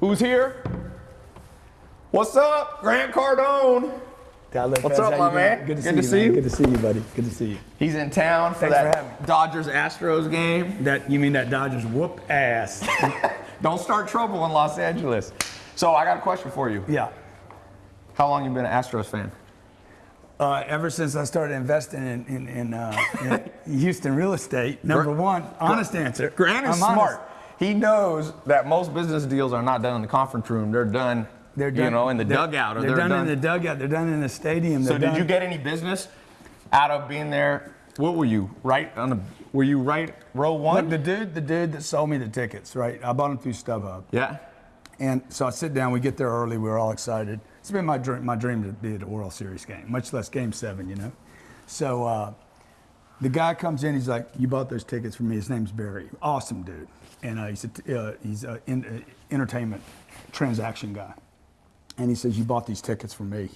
Who's here? What's up, Grant Cardone? What's up, my man? Good to, Good to see, see you, you. Good to see you, buddy. Good to see you. He's in town for Thanks for that having me. Dodgers Astros game. That you mean that Dodgers whoop ass? Don't start trouble in Los Angeles. So I got a question for you. yeah. How long you been an Astros fan? Uh, ever since I started investing in, in, in, uh, in Houston real estate, number one, honest answer. Grant is I'm honest. He knows that most business deals are not done in the conference room. They're done, They're done. you know, in the they're- dugout. Or they're, done, in the dugout. They're done in the stadium. So they're did done- you get any business out of being there? What were you right on the? Were you right row one? Look, the dude, the dude that sold me the tickets, right? I bought them through StubHub. yeah. And so I sit down, we get there early, We're all excited. It's been my dream, my dream to be at a World Series game, much less game seven, you know? So uh, the guy comes in, he's like, You bought those tickets for me. His name's Barry. Awesome dude. And uh, he's a, uh, he's an in, uh, entertainment transaction guy. And he says, You bought these tickets for me. And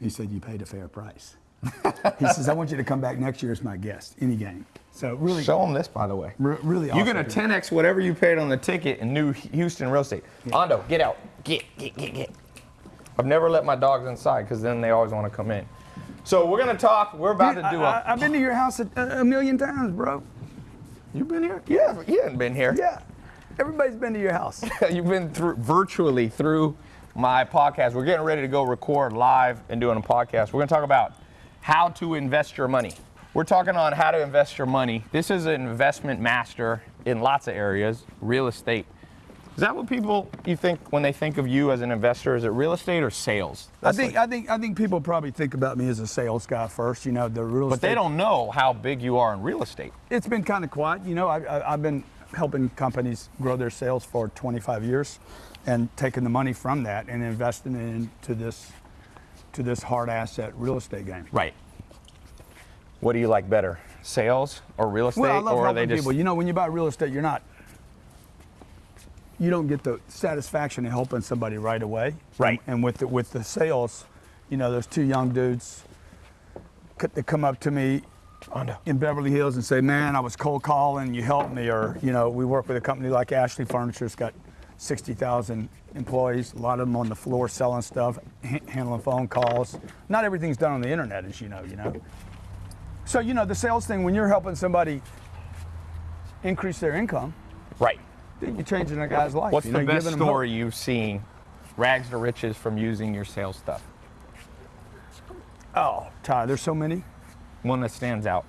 he said, You paid a fair price. he says, I want you to come back next year as my guest, any game. So really, Show them this, by the way. re- really You're awesome gonna dude. 10x whatever you paid on the ticket in New Houston real estate. Ando, get out. Get, get, get, get. I've never let my dogs inside because then they always want to come in. So we're gonna talk. We're about Dude, to do I, a. I, have been to your house a, a million times, bro. You've been here? Yeah, you haven't been here. Yeah. Everybody's been to your house. You've been through virtually through my podcast. We're getting ready to go record live and doing a podcast. We're going to talk about how to invest your money. We're talking on how to invest your money. This is an investment master in lots of areas, real estate. Is that what people you think when they think of you as an investor? Is it real estate or sales? I think like- I think I think people probably think about me as a sales guy first. You know, the real but estate. they don't know how big you are in real estate. It's been kind of quiet. You know, I, I, I've been helping companies grow their sales for 25 years, and taking the money from that and investing it into this to this hard asset real estate game. Right. What do you like better, sales or real estate, Well, I love or are helping they just people. You know, when you buy real estate, you're not. You don't get the satisfaction of helping somebody right away. Right. And, with the, with the sales, you know, those two young dudes, that come up to me in Beverly Hills and say, "Man, I was cold calling, you helped me," or you know, we work with a company like Ashley Furniture. It's got 60,000 employees, a lot of them on the floor selling stuff, ha- handling phone calls. Not everything's done on the internet, as you know. You know. So you know, the sales thing when you're helping somebody increase their income, Right. You're changing a guy's life. What's you the know, best giving hope. story you've seen, rags to riches, from using your sales stuff? Oh, Tai, there's so many. One that stands out.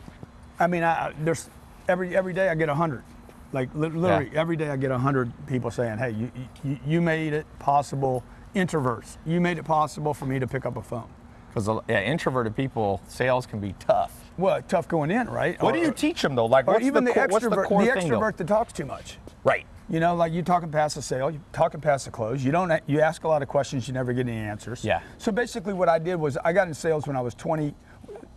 I mean, I, there's every every day I get a hundred. Like literally Yeah. every day I get a hundred people saying, "Hey, you, you you made it possible." Introverts, you made it possible for me to pick up a phone. Because yeah, introverted people, sales can be tough. Well, tough going in, right? What do you teach them though? Like, Or what's even the, the, core, what's the core the extrovert that talks too much. Right. You know, like you're talking past the sale, you're talking past the close. You don't. You ask a lot of questions, you never get any answers. Yeah. So basically, what I did was I got in sales when I was 20,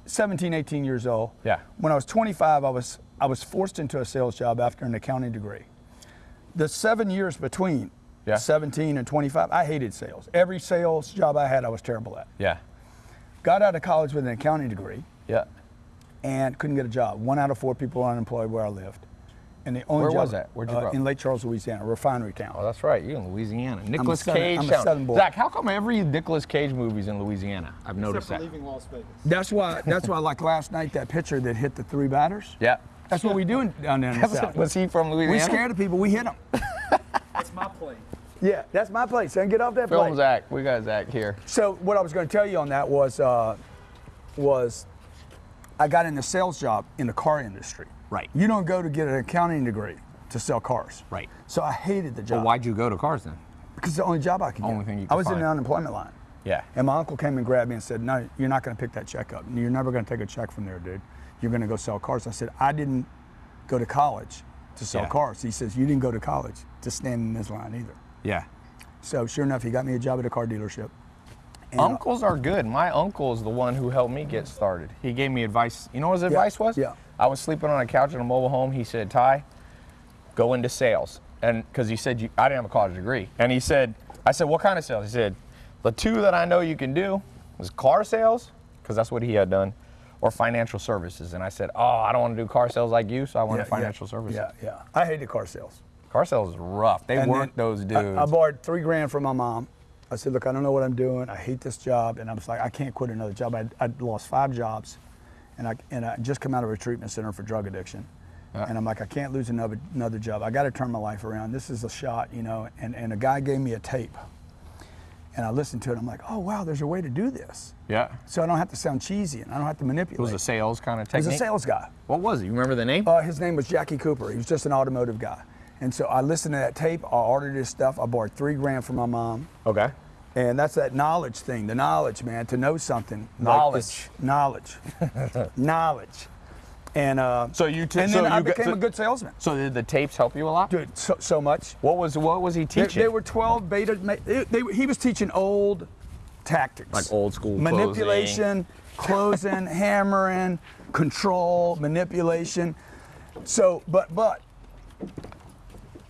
17, 18 years old. Yeah. When I was 25, I was I was forced into a sales job after an accounting degree. The seven years between Yeah. 17 and 25, I hated sales. Every sales job I had, I was terrible at. Yeah. Got out of college with an accounting degree Yeah. and couldn't get a job. One out of four people were unemployed where I lived. And the only Where job, was that? Where'd you uh, grow up? In Lake Charles, Louisiana, refinery town. Oh, that's right. You in Louisiana. Nicolas southern- Cage I'm a town. southern boy. Zach, how come every Nicolas Cage movie's in Louisiana? I've noticed Except for that. leaving Las Vegas. That's why. That's why. Like last night, that pitcher that hit the three batters. Yeah. That's what we do in- down there in the south. Was he from Louisiana? We scared the people. We hit them. That's my plane. Yeah, that's my place. Son, get off that Film plane. Zach. We got Zach here. So what I was going to tell you on that was, uh, was I got in the sales job in the car industry. Right. You don't go to get an accounting degree to sell cars. Right. So I hated the job Well, why'd you go to cars then? because it's the only job I could get. Only thing you I was in the unemployment line. Yeah. And my uncle came and grabbed me and said, "No, you're not going to pick that check up. You're never going to take a check from there, dude. You're going to go sell cars." I said, "I didn't go to college to sell Yeah. cars." He says, "You didn't go to college to stand in this line either." Yeah. So sure enough, he got me a job at a car dealership. And, Uncles are good. My uncle is the one who helped me get started. He gave me advice. You know what his advice was? yeah. I was sleeping on a couch in a mobile home. He said, Tai, go into sales. And because he said, you, I didn't have a college degree. And he said, I said, what kind of sales? He said, the two that I know you can do was car sales, because that's what he had done, or financial services. And I said, oh, I don't want to do car sales like you, so I want yeah, to financial yeah, services. Yeah, yeah. I hated car sales. Car sales is rough. They And work those I- dudes. I, borrowed three grand from my mom. I said, look, I don't know what I'm doing. I hate this job. And I was like, I can't quit another job. I'd, I'd lost five jobs and I, and I just come out of a treatment center for drug addiction. And I'm like, I can't lose another, another job. I got to turn my life around. This is a shot, you know. And, and a guy gave me a tape. And I listened to it. I'm like, oh, wow, there's a way to do this. yeah. So I don't have to sound cheesy and I don't have to manipulate. It was a sales kind of He was a sales guy. What was it? You remember the name? Uh, his name was Jackie Cooper. He was just an automotive guy. And so I listened to that tape. I ordered his stuff. I borrowed three grand from my mom. okay. And that's that knowledge thing, the knowledge, man, to know something. Knowledge. this- knowledge. knowledge. And uh, So you and so then I you got- became so- a good salesman. So did the tapes help you a lot? Dude, so, so much. What was what was he teaching? there were 12 beta. They, they, he was teaching old tactics. Like old school Manipulation, closing, hammering, control, manipulation. So, but, but,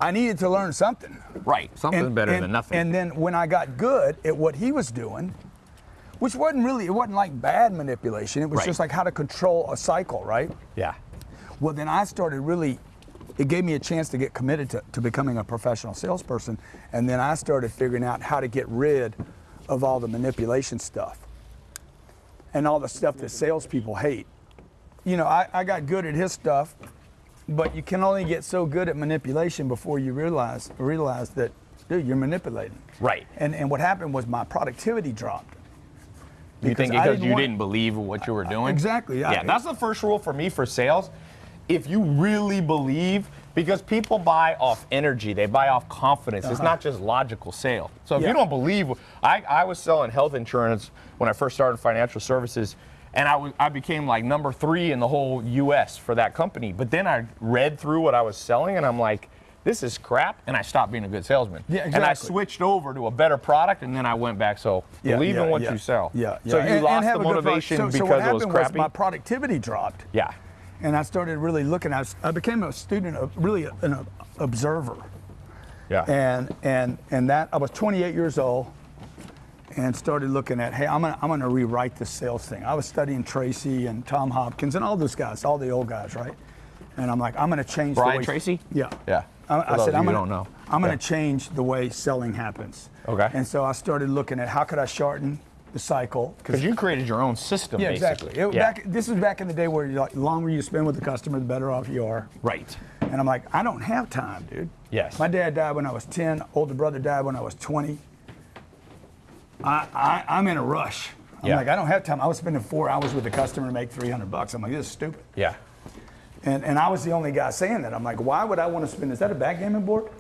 I needed to learn something. Right. Something better than nothing. And then when I got good at what he was doing, which wasn't really, it wasn't like bad manipulation. It was Right. just like how to control a cycle, right? yeah. Well, then I started really, it gave me a chance to get committed to, to becoming a professional salesperson. And then I started figuring out how to get rid of all the manipulation stuff and all the stuff that salespeople hate. You know, I, I got good at his stuff, but you can only get so good at manipulation before you realize realize that, dude, you're manipulating. Right. And and what happened was my productivity dropped. You think I because you want- didn't believe what you were doing? Exactly, I- Yeah, that's the first rule for me for sales. If you really believe, because people buy off energy, they buy off confidence. It's not just logical sale. So if Uh-huh. Yeah. you don't believe, I, I was selling health insurance when I first started financial services, and I was I became like number three in the whole U.S. for that company. But then I read through what I was selling, and I'm like. This is crap, and I stopped being a good salesman. Yeah, exactly. And I switched over to a better product, and then I went back. So Yeah, believe in what yeah. you sell. Yeah, yeah. So you And- and lost have the a good product. motivation So- so because what it was happened crappy. my productivity dropped. yeah. and I started really looking. I, was, I became a student, of really an observer, Yeah. and and and that I was 28 years old, and started looking at, hey, I'm gonna I'm gonna rewrite this sales thing. I was studying Tracy and Tom Hopkins and all those guys, all the old guys, right? And I'm like, I'm gonna change. the way, Tracy? Yeah. Yeah. I, I said, I'm gonna, don't know. I'm gonna Yeah. change the way selling happens. Okay. And so I started looking at how could I shorten the cycle Because you created your own system, yeah, basically. exactly. It, yeah. back, this is back in the day where like, the longer you spend with the customer, the better off you are. right. And I'm like, I don't have time, dude. Yes. My dad died when I was 10. Older brother died when I was 20. I, I, I'm in a rush. I'm Yeah. like, I don't have time. I was spending four hours with a customer to make 300 bucks. I'm like, this is stupid. Yeah. And, and I was the only guy saying that. I'm like, why would I want to spend? Is that a backgammon board?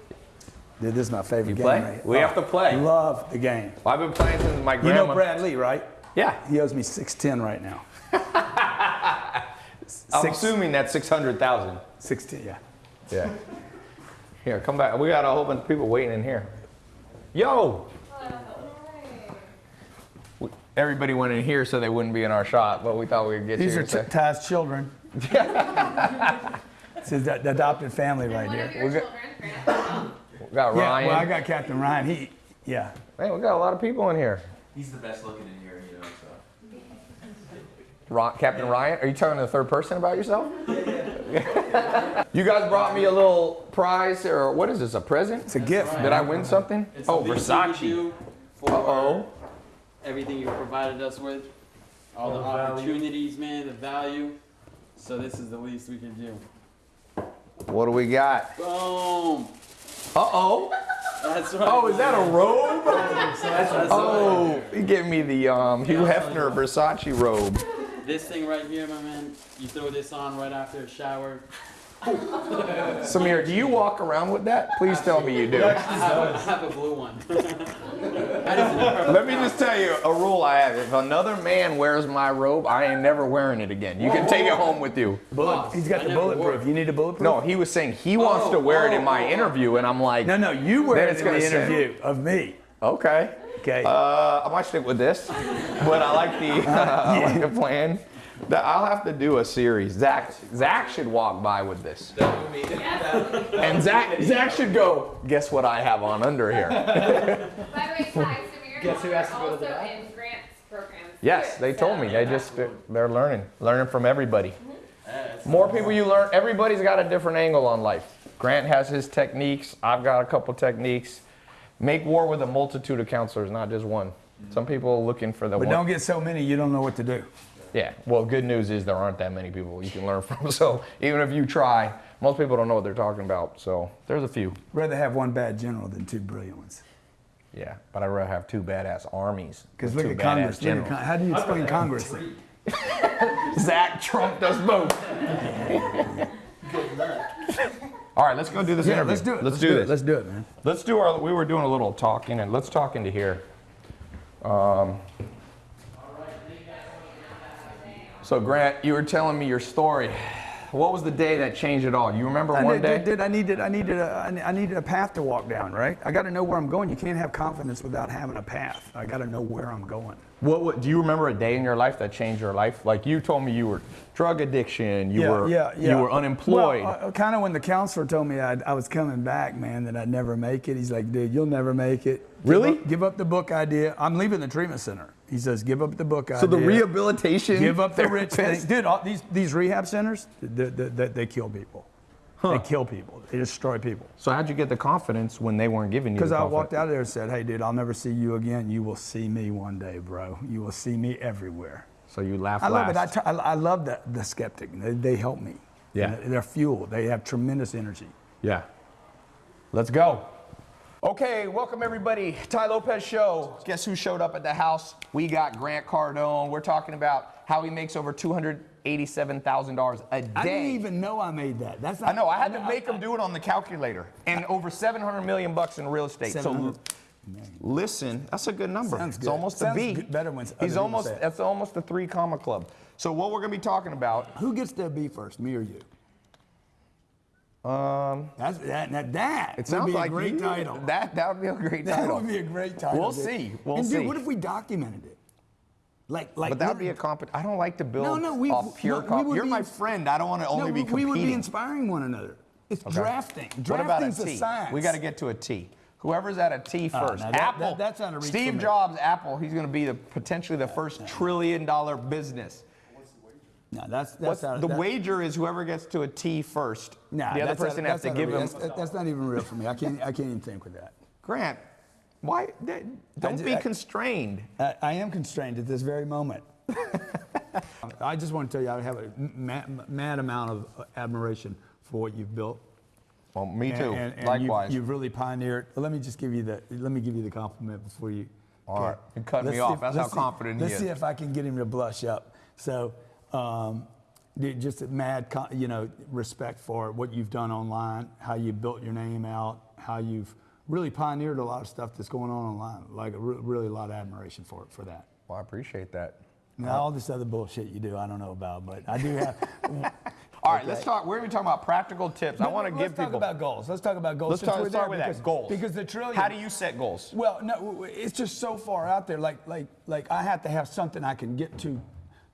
Dude, this is my favorite You game. play? right. We have to oh, play. Love the game. Well, I've been playing since my grandma. You know Brad Lee, right? Yeah. He owes me 610 right now. I'm Six- assuming that's 600,000. 610, yeah. Yeah. Here, come back. We got a whole bunch of people waiting in here. Yo! We- Everybody went in here so they wouldn't be in our shot, but we thought we'd get These you are here. t- Tai's children. This is the the adopted family right One of here. your We got- we got Yeah, Ryan. well, I got Captain Ryan. He, yeah. Man, we got a lot of people in here. He's the best looking in here, you know. So Ron, Captain Ryan, are you talking to the third person about yourself? you guys brought me a little prize, or what is this? A present? It's a gift. Did I win something? it's oh, the least we can Versace. for Uh-oh. Everything you provided us with, all the opportunities, man, the value. So this is the least we can do. What do we got? Boom. Uh-oh. That's right. Oh, is that a robe? That's. Oh, you give me the um, Hugh Hefner Versace robe. This thing right here, my man. You throw this on right after a shower. Samir, do you walk around with that? Please tell me you do. I have, a, I have a blue one. that is an Let me just tell you a rule I have. If another man wears my robe, I ain't never wearing it again. You can take it home with you. Bullet, he's got I the never bulletproof. wore You need a bulletproof? No, he was saying he wants to wear it in my interview, and I'm like, No, no, you wear Then it it's in the gonna say- interview of me. okay. Okay. Uh, I might stick with this, but I like the I like the plan. That I'll have to do a series. Zach Zach should walk by with this, and Zach Zach should go. Guess what I have on under here? By the way, Tai, Samir Guess who and has to Mark go to are the also in Grant's programs. Yes, they told me. They just they're learning, learning from everybody. Mm-hmm. More people you learn. Everybody's got a different angle on life. Grant has his techniques. I've got a couple techniques. Make war with a multitude of counselors, not just one. Mm-hmm. Some people are looking for the But one. don't get so many you don't know what to do. Yeah. Well, good news is there aren't that many people you can learn from. So even if you try, most people don't know what they're talking about. So there's a few. Rather have one bad general than two brilliant ones. Yeah. But I'd rather have two badass armies. Because than look at Congress. Look at. Con- how do you explain Congress? then? Zach Trump does both. All right, let's go do this Yeah, interview. let's do it. Let's, do, this. Let's do it, man. Let's do our. We were doing a little talking, and let's talk into here. Um, so Grant, you were telling me your story. What was the day that changed it all? You remember I one did, day? did, did- I needed, I needed, a, I needed a path to walk down, right? I got to know where I'm going. You can't have confidence without having a path. I got to know where I'm going. What, what do you remember a day in your life that changed your life? Like you told me you were drug addiction, you were you were unemployed. Well, uh, kind of when the counselor told me I'd, I was coming back, man, that I'd never make it. He's like, dude, you'll never make it. Give Really? up- Give up, the book idea. I'm leaving the treatment center. He says, give up the book so the rehabilitation. Give up the rich thing. Dude, all these, these rehab centers, they, they, they, they kill people. They kill people. They destroy people. So how'd you get the confidence when they weren't giving you? Because I confidence? walked out of there and said, hey, dude, I'll never see you again. You will see me one day, bro. You will see me everywhere. So you laugh I love it. I, last. t- I, I love the, the skeptic. They, they help me. Yeah. And They're fuel. They have tremendous energy. Yeah. Let's go. Okay, welcome everybody. Tai Lopez Show. Guess who showed up at the house? We got Grant Cardone. We're talking about how he makes over $287,000 a day. I didn't even know I made that. That's not, I know. I had to make him do it on the calculator, and over 700 million bucks in real estate. So, 700 listen, that's a good number. Sounds good. it's almost Sounds a B. good- better when He's almost. That's almost the three comma club. So what we're gonna be talking about? Who gets to be first, me or you? Um, That's that. That, that it would sounds be like a great you- title. That that would be a great That title. That would be a great title. We'll dude. see. We'll and see. Dude, what if we documented it? Like, like. But that would be a literally- comp. I don't like to build No, no, we- off pure we- we comp. would You're be my friend. I don't want to only no, be we- we would be inspiring one another. It's Okay. drafting. What about a Drafting's science. We got to get to a T. Whoever's at a T Oh, first. no, that- Apple. that- that's not a reach Steve for me. Jobs, Apple. He's going to be the potentially the first trillion dollar business. No, that's that's out, the that, wager is whoever gets to a T first. Nah, the other that's out- person has to give him. That's, that's not even real for me. I can't. I can't even think with that. Grant, why? that- Don't ju- be I- constrained. I, I am constrained at this very moment. I just want to tell you, I have a mad, mad amount of admiration for what you've built. Well, me And- too. And, and Likewise. You've, you've really pioneered. Let me just give you the. Let me give you the compliment before you. All right. You're cutting Let's me off. if- That's let's see- confident he Let's is. see if I can get him to blush up. So, um, just mad, you know, respect for what you've done online, how you built your name out, how you've really pioneered a lot of stuff that's going on online. Like really a lot of admiration for for that. well, I appreciate that. Now, all this other bullshit you do, I don't know about, but I do have. All right, let's talk. We're going to be talking about practical tips. I want to let's give talk people. about goals. Let's talk about goals. Let's talk, let's start with because, that. Goals. Because the trillion. How do you set goals? Well, no, it's just so far out there. Like, like, like I have to have something I can get to,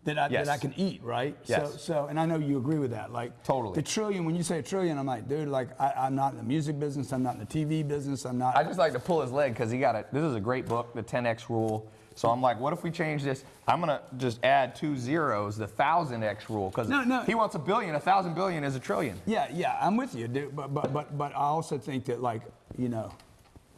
that I, Yes. that I can eat, right? Yes. So, so, and I know you agree with that. Like, Totally. The trillion. When you say a trillion, I'm like, dude, like, I, I'm not in the music business. I'm not in the TV business. I'm not. I just like to pull his leg because he got it. This is a great book, The 10X Rule. So I'm like, what if we change this? I'm gonna just add two zeros, the thousand X rule, because No, no. he wants a billion. A thousand billion is a trillion. yeah, yeah, I'm with you, dude. But, but, but, but I also think that, like, you know,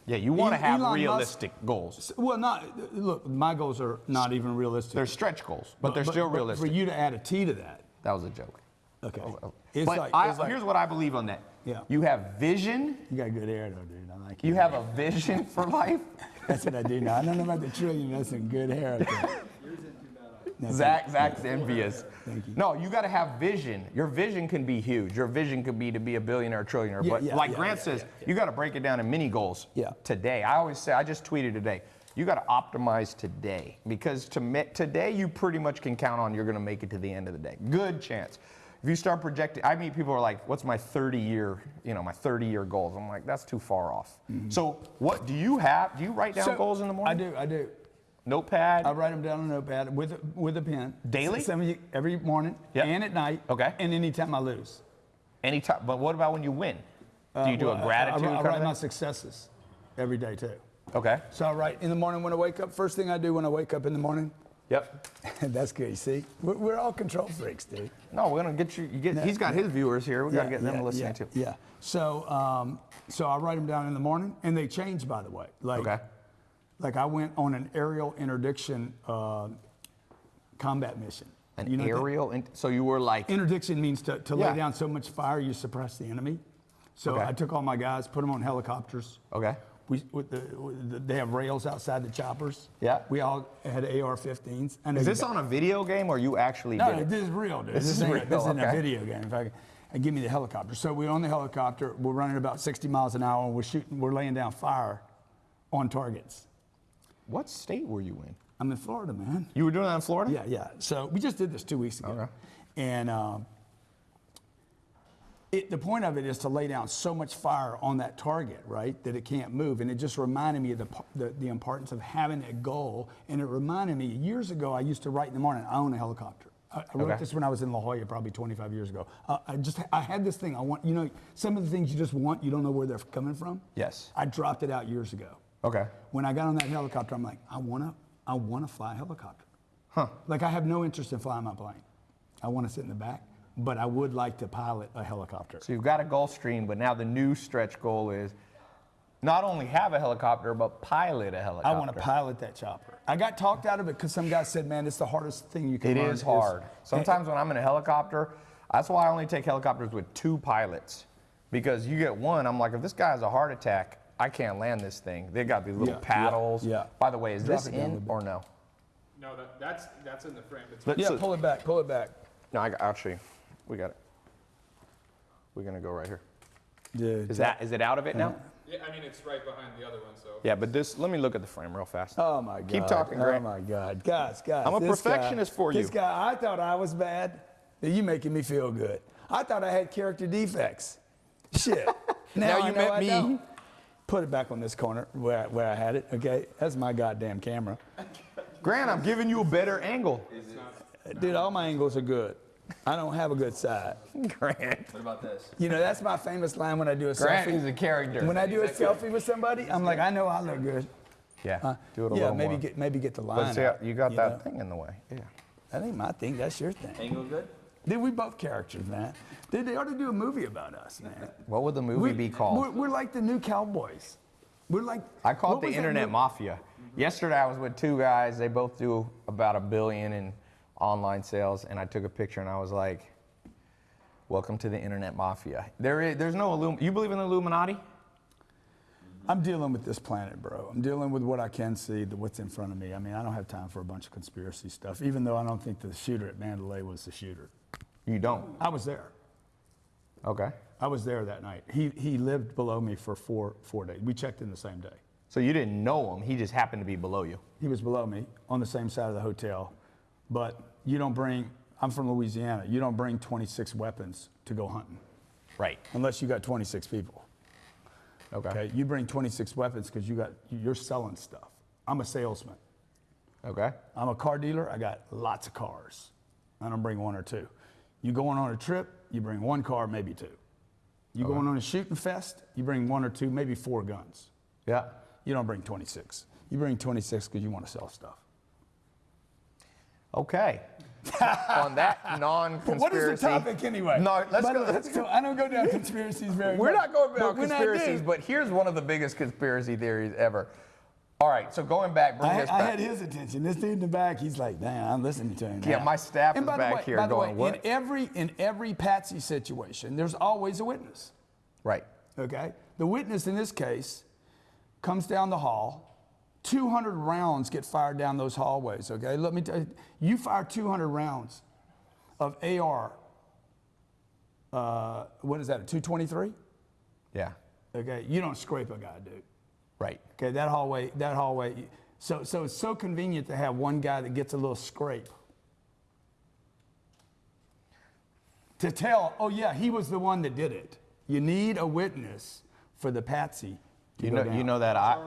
Yeah, you want to have Elon Musk- realistic goals. well, not look. My goals are not even realistic. They're stretch goals, but, they're still realistic. For you to add a T to that, that was a joke. okay. Oh, oh, It's but like, I, it's like- here's what I believe on that. Yeah. You have vision. you got good hair, though, dude. I like You have a vision for life. That's what I do now. I don't know about the trillion. That's some good hair. Out there. No, Zach, Zach's envious. Thank you. No, you got to have vision. Your vision can be huge. Your vision could be to be a billionaire, or trillionaire. Yeah, but yeah, like yeah, Grant says, you got to break it down in mini goals. Yeah. Today, I always say, I just tweeted today. You got to optimize today because to today you pretty much can count on you're going to make it to the end of the day. Good chance. If you start projecting, I mean, people are like, "What's my 30 year, you know, my 30 year goals?" I'm like, "That's too far off." Mm-hmm. So, what do you have? Do you write down. So, goals in the morning? I do. I do. Notepad. I write them down on a notepad with a, with a pen. Daily? Some of you- every morning Yep. and at night. Okay. And anytime I lose. Anytime. But what about when you win? Do you do Uh, Well, a gratitude? I, I, I write my successes every day too. Okay. So I write in the morning when I wake up. First thing I do when I wake up in the morning, Yep. That's good. You see, we're, we're all control freaks, dude. No, we're gonna get you. you get, he's got his viewers here. We gotta get them yeah, listening yeah, too. Yeah. So, um, so I write them down in the morning, and they change, by the way. Like, Okay. Like I went on an aerial interdiction uh, combat mission. An You know that- aerial. So you were like. Interdiction means to, to Yeah. lay down so much fire you suppress the enemy. So Okay. I took all my guys, put them on helicopters. okay. We, with the, with the, they have rails outside the choppers. Yeah. We all had AR-15s. I know Is this got- on a video game or you actually No, this is real, dude. This is ain't- real, This isn't a video game. In fact, and give me the helicopter. So we're on the helicopter. We're running about 60 miles an hour. And we're shooting. We're laying down fire on targets. What state were you in? I'm in Florida, man. You were doing that in Florida? Yeah, yeah. So we just did this two weeks ago. Okay. And um, it, the point of it is to lay down so much fire on that target, right, that it can't move. And it just reminded me of the, the, the importance of having a goal. And it reminded me, years ago, I used to write in the morning, I own a helicopter. I, I wrote Okay. this when I was in La Jolla, probably 25 years ago. Uh, I just, I had this thing. I want, you know, some of the things you just want, you don't know where they're coming from. Yes. I dropped it out years ago. Okay. When I got on that helicopter, I'm like, I wanna, I wanna fly a helicopter. Huh. Like I have no interest in flying my plane. I wanna sit in the back, but I would like to pilot a helicopter. So you've got a Gulfstream, but now the new stretch goal is not only have a helicopter, but pilot a helicopter. I want to pilot that chopper. I got talked out of it because some guy said, "Man, it's the hardest thing you can It learn." is hard. Sometimes when I'm in a helicopter, that's why I only take helicopters with two pilots. Because you get one, I'm like, if this guy has a heart attack, I can't land this thing. They got these little Yeah, yeah, paddles. yeah. By the way, is Drop this it down a in or no? No, that, that's that's in the frame. It's Let's- Yeah, so- pull it back. Pull it back. No, I, I'll show you. We got it. We're gonna go right here. Dude. Is that is it out of it now? yeah, I mean it's right behind the other one. So Yeah, but this. Let me look at the frame real fast. Oh my God. Keep talking, Oh my God, guys, guys. I'm a this guy- perfectionist for you. This guy, I thought I was bad. You making me feel good. I thought I had character defects. Shit. Now now, I you know met I me. don't. Put it back on this corner where, I- where I had it. Okay, that's my goddamn camera. Grant, I'm giving you a better angle. Dude, all my angles are good. I don't have a good side. Grant. What about this? You know, that's my famous line when I do a Grant selfie. is a character. When I do a selfie with somebody, I'm like, I know I look good. yeah. Uh, do it a yeah, little maybe more. get maybe get the line. But see, out, you got that know? thing in the way. Yeah. That ain't my thing. That's your thing. Angle good? Dude, we both characters, man. Dude, they ought to do a movie about us, man. What would the movie we, be called? We're, we're like the new cowboys. We're like. I call it the internet mafia. Yesterday I was with two guys. They both do about a billion in online sales, and I took a picture and I was like, "Welcome to the internet mafia." There is, there's no Illum. You believe in the Illuminati? I'm dealing with this planet, bro. I'm dealing with what I can see, the, what's in front of me. I mean, I don't have time for a bunch of conspiracy stuff, even though I don't think the shooter at Mandalay was the shooter. You don't. I was there. Okay. I was there that night. He, he lived below me for four, four days. We checked in the same day. So you didn't know him. He just happened to be below you. He was below me on the same side of the hotel. But you don't bring, I'm from Louisiana, you don't bring 26 weapons to go hunting Right. unless you got 26 people. Okay. Okay, you bring 26 weapons because you got you're selling stuff. I'm a salesman. Okay. I'm a car dealer. I got lots of cars. I don't bring one or two. You going on a trip, you bring one car, maybe two. You going on a shooting fest, you bring one or two, maybe four guns. Yeah. You don't bring 26. You bring 26 because you want to sell stuff. Okay. On that non-conspiracy. What is the topic anyway? No, let's By go. Let's so go. I don't go down conspiracies very much. We're much. not going But about when conspiracies, but here's one of the biggest conspiracy theories ever. All right, so going back, bring I, us I had his attention. This dude in the back, he's like, "Damn, I'm listening to him." Yeah, now." my staff And is the back way- here by the going, way, "What?" In every in every patsy situation, there's always a witness. right. Okay, the witness in this case comes down the hall. 200 rounds get fired down those hallways. Okay, let me tell you, you fire 200 rounds of AR. Uh, what is that? A 223? Yeah. Okay, you don't scrape a guy, dude. Right. Okay, that hallway, that hallway. So, so it's so convenient to have one guy that gets a little scrape. To tell, oh yeah, he was the one that did it. You need a witness for the patsy. You know, down. you know that I,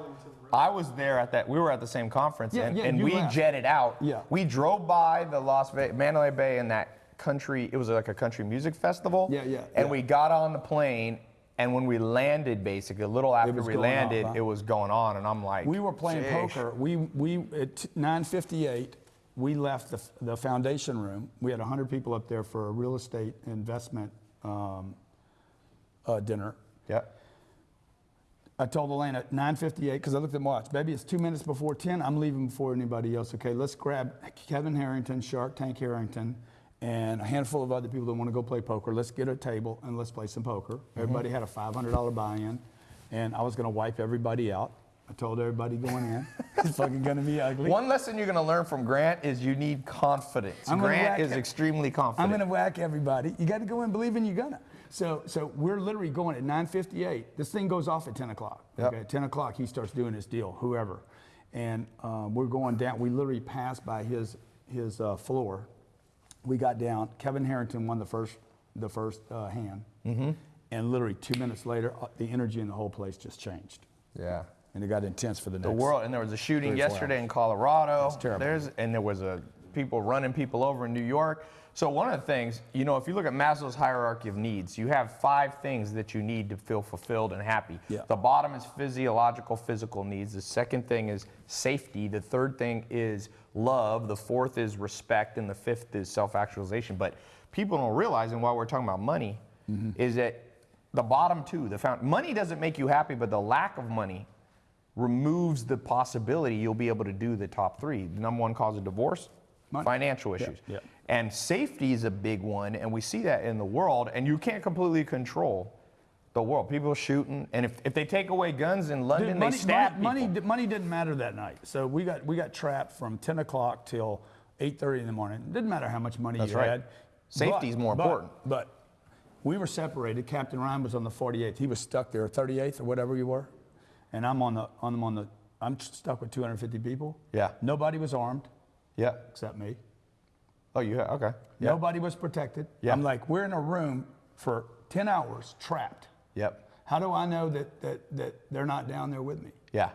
I was there at that. We were at the same conference, Yeah, and, yeah, and we left. jetted out. Yeah. We drove by the Las Vegas, Mandalay Bay, and that country. It was like a country music festival. Yeah, yeah, And yeah. we got on the plane, and when we landed, basically a little after we landed, huh? it was going on, and I'm like, We were playing poker. We, we at 9:58, we left the, the foundation room. We had 100 people up there for a real estate investment um, uh, dinner. Yeah. I told Elaine at 9:58 because I looked at my watch. Baby, it's two minutes before 10. I'm leaving before anybody else. Okay, let's grab Kevin Harrington, Shark Tank Harrington, and a handful of other people that want to go play poker. Let's get a table and let's play some poker. Everybody had a $500 buy-in, and I was going to wipe everybody out. I told everybody going in, it's fucking going to be ugly. One lesson you're going to learn from Grant is you need confidence. I'm Grant is it. extremely confident. I'm going to whack everybody. You got to go in believing you're gonna. So, so we're literally going at 9:58. This thing goes off at 10 o'clock. Yep. Okay, 10 o'clock he starts doing his deal. Whoever, and um, we're going down. We literally passed by his his uh, floor. We got down. Kevin Harrington won the first the first uh, hand, Mm-hmm. and literally two minutes later, uh, the energy in the whole place just changed, yeah. and it got intense for the next. the world and there was a shooting three or four yesterday hours. in colorado It's terrible. there's and there was a people running people over in new york so one of the things you know if you look at maslow's hierarchy of needs you have five things that you need to feel fulfilled and happy Yeah. the bottom is physiological physical needs the second thing is safety the third thing is love the fourth is respect and the fifth is self-actualization but people don't realize and while we're talking about money Mm-hmm. is that the bottom two the found, money doesn't make you happy but the lack of money removes the possibility you'll be able to do the top three. The number one cause of divorce, Money. financial Yeah, issues. yeah. And safety is a big one, and we see that in the world, and you can't completely control the world. People shooting, and if, if they take away guns in London, Dude, they stab money, people. money, money didn't matter that night. So we got we got trapped from 10 o'clock till 8:30 in the morning. It didn't matter how much money That's you right. had. is more but- important. But we were separated. Captain Ryan was on the 48th. He was stuck there, 38th or whatever you were, and I'm on the on I'm on the I'm stuck with 250 people. Yeah. Nobody was armed yeah. except me. Oh, you have, okay. Yeah. Nobody was protected. Yeah. I'm like, we're in a room for 10 hours trapped. Yep. How do I know that that that they're not down there with me? Yeah.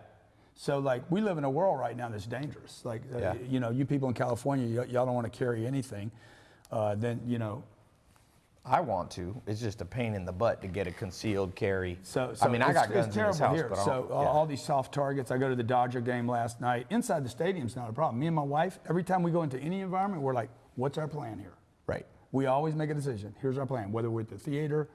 So like we live in a world right now that's dangerous. Like uh, Yeah. you know, you people in California, y- y'all don't want to carry anything. Uh, then you know, I want to. It's just a pain in the butt to get a concealed carry. so, so I mean, I got guns in this house, here. but so yeah. all these soft targets. I go to the Dodger game last night. Inside the stadium's not a problem. Me and my wife, every time we go into any environment, we're like, what's our plan here? right. We always make a decision. Here's our plan. Whether we're at the theater,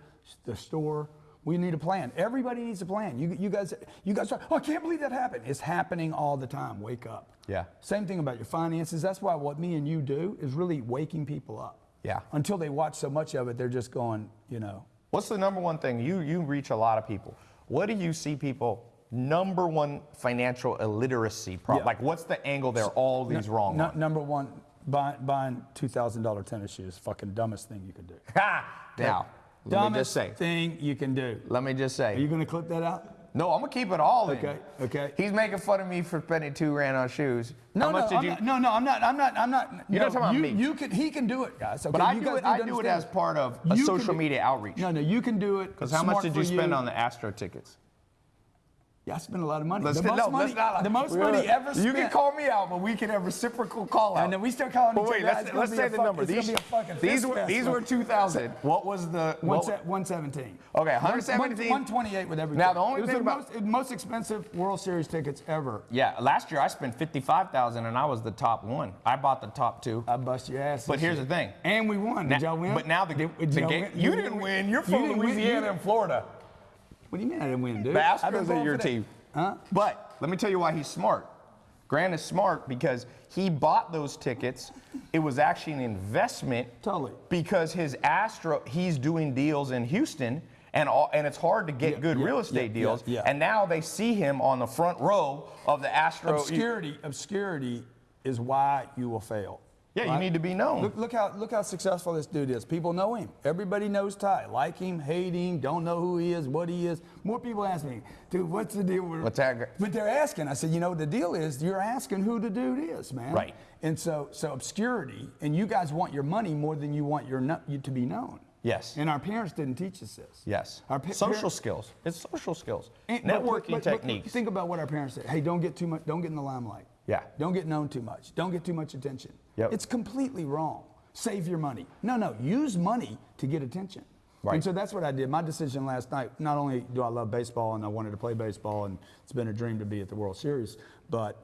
the store, we need a plan. Everybody needs a plan. You, you guys, you guys are, oh, I can't believe that happened. It's happening all the time. Wake up. Yeah. Same thing about your finances. That's why what me and you do is really waking people up. Yeah. Until they watch so much of it, they're just going, you know. What's the number one thing? You you reach a lot of people. What do you see people number one financial illiteracy problem? Yeah. Like what's the angle they're all these wrong No- number one, buy, buying two thousand dollar tennis shoes. Fucking dumbest thing you could do. Ha! Now, let me dumbest just say. thing you can do. Let me just say. Are you going to clip that out? No, I'm gonna keep it all in. Okay. Okay. He's making fun of me for spending two grand on shoes. No, How much no, I'm you? not, no, no, I'm not. I'm not. I'm not. You're no, not talking about you, me. You can. He can do it, guys. Okay, but I you do it. I do it as part of a You social media outreach. No, no, you can do it. Because how much did you spend on the Astro tickets? Yeah, I spent a lot of money. Let's the most no, money. not- the most money gonna- ever spent. You can call me out, but we can have reciprocal call out. And then we still calling But each wait, other let's, let's say the fuck- number. These, be a fucking these were these were 2,000. What was the what, 117. Okay, One- 117. 128 with everything. Now, the only it was thing the about- most, most expensive World Series tickets ever. Yeah, last year I spent 55,000 and I was the top one. I bought the top two. I bust your ass. But here's year. the thing. And we won. Did y'all win? But now the, Did- the game, win? you didn't win. You're from win. Louisiana and Florida. What do you mean I didn't win, dude? The I've been Astros are your team. Huh? But let me tell you why he's smart. Grant is smart because he bought those tickets. It was actually an investment. Totally. Because his Astro, he's doing deals in Houston, and all, and it's hard to get Yeah, good yeah, real estate yeah, deals. And now they see him on the front row of the Astro. Obscurity, obscurity is why you will fail. Yeah, you need to be known. Look, look how look how successful this dude is. People know him. Everybody knows Tai. Like him, hate him, don't know who he is, what he is. More people ask me, dude, what's the deal with What's that? But they're asking. I said, you know, the deal is you're asking who the dude is, man. Right. And so so obscurity, and you guys want your money more than you want your no, you to be known. Yes. And our parents didn't teach us this. Yes. Our social skills. It's social skills. And- Networking but- but techniques. Think about what our parents said. Hey, don't get too much. Don't get in the limelight. Yeah. Don't get known too much. Don't get too much attention. Yep. It's completely wrong. Save your money. No, no. Use money to get attention. Right. And so that's what I did. My decision last night. Not only do I love baseball and I wanted to play baseball, and it's been a dream to be at the World Series, but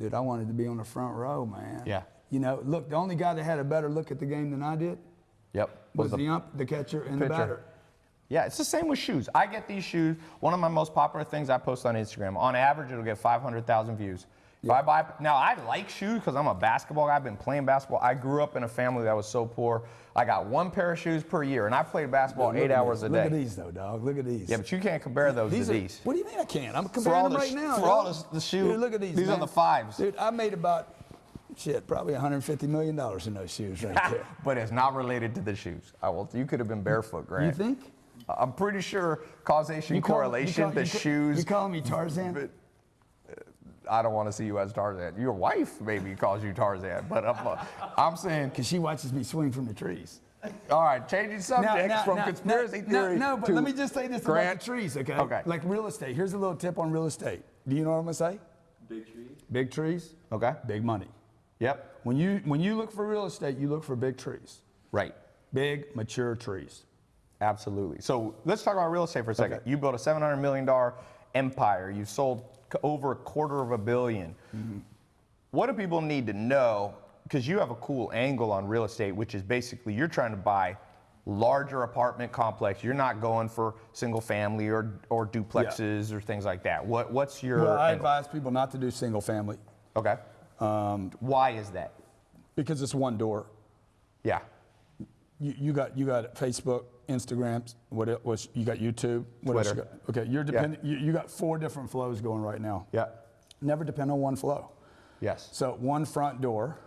dude, I wanted to be on the front row, man. Yeah. You know, look, the only guy that had a better look at the game than I did Yep. was the ump, the catcher, and the batter. Yeah, it's the same with shoes. I get these shoes. One of my most popular things I post on Instagram. On average, it'll get 500,000 views. If I buy now, I like shoes because I'm a basketball guy. I've been playing basketball. I grew up in a family that was so poor. I got one pair of shoes per year, and I played basketball Look eight hours these. a day. Look at these, though, dog. Look at these. Yeah, but you can't compare those these to are, these. What do you mean I can't? I'm comparing them the right now. for dog. all the- the shoe- Dude, look at these. these are the fives. Dude, I made about shit, probably 150 million dollars in those shoes right there. but it's not related to the shoes. I will. You could have been barefoot, Grant. you think? I'm pretty sure causation You call- you correlation. call- the you shoes. You calling me Tarzan? But, I don't want to see you as Tarzan. Your wife maybe calls you Tarzan, but I'm, uh, I'm saying. Because she watches me swing from the trees. All right, changing subjects from conspiracy no, theory. No, but to let me just say this Grant. about the trees, okay? Okay. Like real estate. Here's a little tip on real estate. Do you know what I'm gonna say? Big trees. Big trees, Okay. big money. Yep. When you when you look for real estate, you look for big trees, Right. big mature trees. Absolutely. So let's talk about real estate for a second. Okay. You built a $700 million empire. You sold c- over a quarter of a 1000000000 Mm-hmm. What do people need to know? Because you have a cool angle on real estate, which is basically you're trying to buy larger apartment complex. You're not going for single family or, or duplexes or things like that. What, what's your Well, I angle? advise people not to do single family Okay. Um, Why is that? because it's one door. Yeah. You, you got you got Facebook, Instagram, what it was you got YouTube, what else you got? Okay, you're dependent. You, you got four different flows going right now. Yeah. Never depend on one flow. Yes. So one front door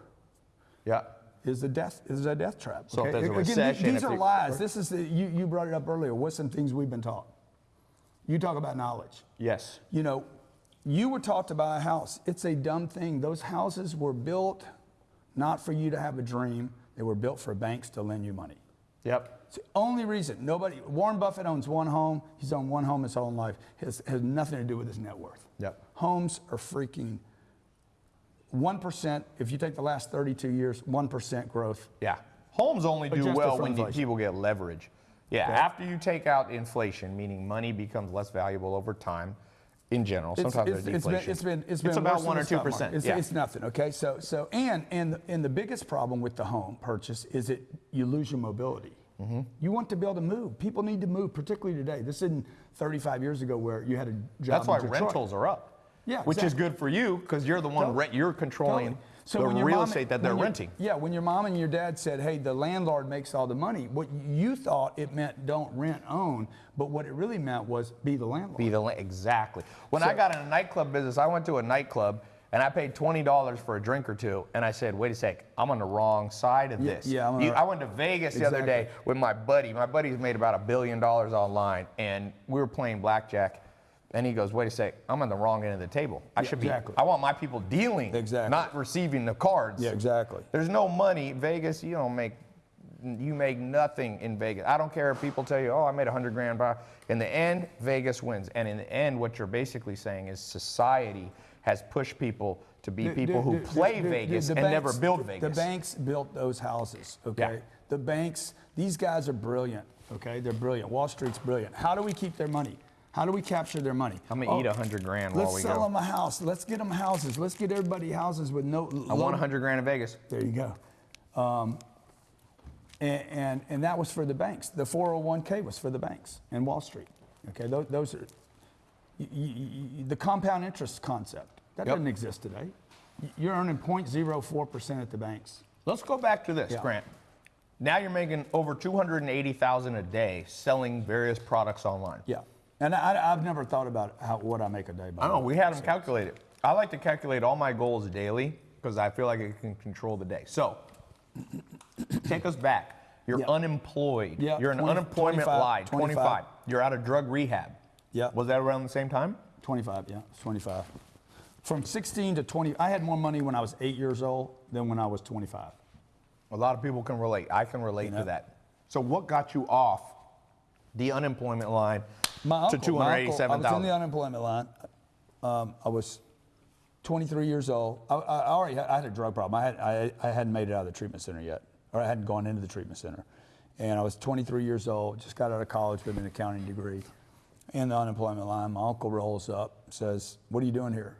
Yeah. is a death is a death trap. So a Again, these- recession, these are lies. This is the you, you brought it up earlier. What's some things we've been taught? You talk about knowledge. Yes. You know, you were taught to buy a house. It's a dumb thing. Those houses were built not for you to have a dream. They were built for banks to lend you money. Yep. It's the only reason. Nobody. Warren Buffett owns one home. He's owned one home his whole life. Has has nothing to do with his net worth. Yep. Homes are freaking. One percent. If you take the last 32 years, one percent growth. Yeah. Homes only do Adjusted well when inflation. people get leverage. Yeah. Okay. After you take out inflation, meaning money becomes less valuable over time in general. Sometimes there's it's deflation. been, it's been, it's been about one or two percent. It's, yeah. it's nothing. Okay. So, so, and, and, the- and the biggest problem with the home purchase is it you lose your mobility. Mm-hmm. You want to be able to move. People need to move, particularly today. This isn't 35 years ago where you had a job. That's why Detroit. rentals are up. Yeah, Which is good for you because you're the one Totally. rent, you're controlling Totally. the when your real estate that they're renting. Yeah, when your mom and your dad said, hey, the landlord makes all the money, what you thought it meant don't rent, own, but what it really meant was be the landlord. Be the la- exactly. When I got in a nightclub business, I went to a nightclub and I paid twenty dollars for a drink or two, and I said, "Wait a sec, I'm on the wrong side of this." yeah, I'm You- I went to Vegas the other day with my buddy. My buddy's made about a billion dollars online, and we were playing blackjack. And he goes, "Wait a sec, I'm on the wrong end of the table. I Yeah, should exactly. be. I want my people dealing, Exactly. not receiving the cards." Yeah, exactly. There's no money. Vegas, you don't make you make nothing in Vegas. I don't care if people tell you, oh, I made a hundred grand. In the end, Vegas wins. And in the end, what you're basically saying is society has pushed people to be people who play Vegas and never build Vegas. The banks built those houses, okay? Yeah. The banks, these guys are brilliant, okay? They're brilliant. Wall Street's brilliant. How do we keep their money? How do we capture their money? I'm gonna eat a hundred grand Let's sell go. them a house. Let's get them houses. Let's get everybody houses with no. I want a hundred grand in Vegas. There you go. Um, and, and, and that was for the banks. The 401k was for the banks and Wall Street. Okay, those, those are the compound interest concept. That Yep. doesn't exist today. You're earning 0.04% at the banks. Let's go back to this, Yeah. Grant. Now you're making over 280,000 a day selling various products online. Yeah. And I, have never thought about how, what I make a day. By I know, we had them calculated. I like to calculate all my goals daily because I feel like it can control the day. So, take us back. You're Yeah. unemployed. Yeah, You're an 20 unemployment 25, lie. 25. 25. You're out of drug rehab. Yeah. Was that around the same time? 25, yeah, 25. From 16 to 20, I had more money when I was eight years old than when I was 25. A lot of people can relate. I can relate You know? to that. So, what got you off the unemployment line My to uncle, my uncle, I was in the unemployment line. Um, I was 23 years old. I, I already had, I had a drug problem. I, had, I, I hadn't made it out of the treatment center yet, or I hadn't gone into the treatment center. And I was 23 years old, just got out of college with an accounting degree. In the unemployment line, my uncle rolls up, says, "What are you doing here?"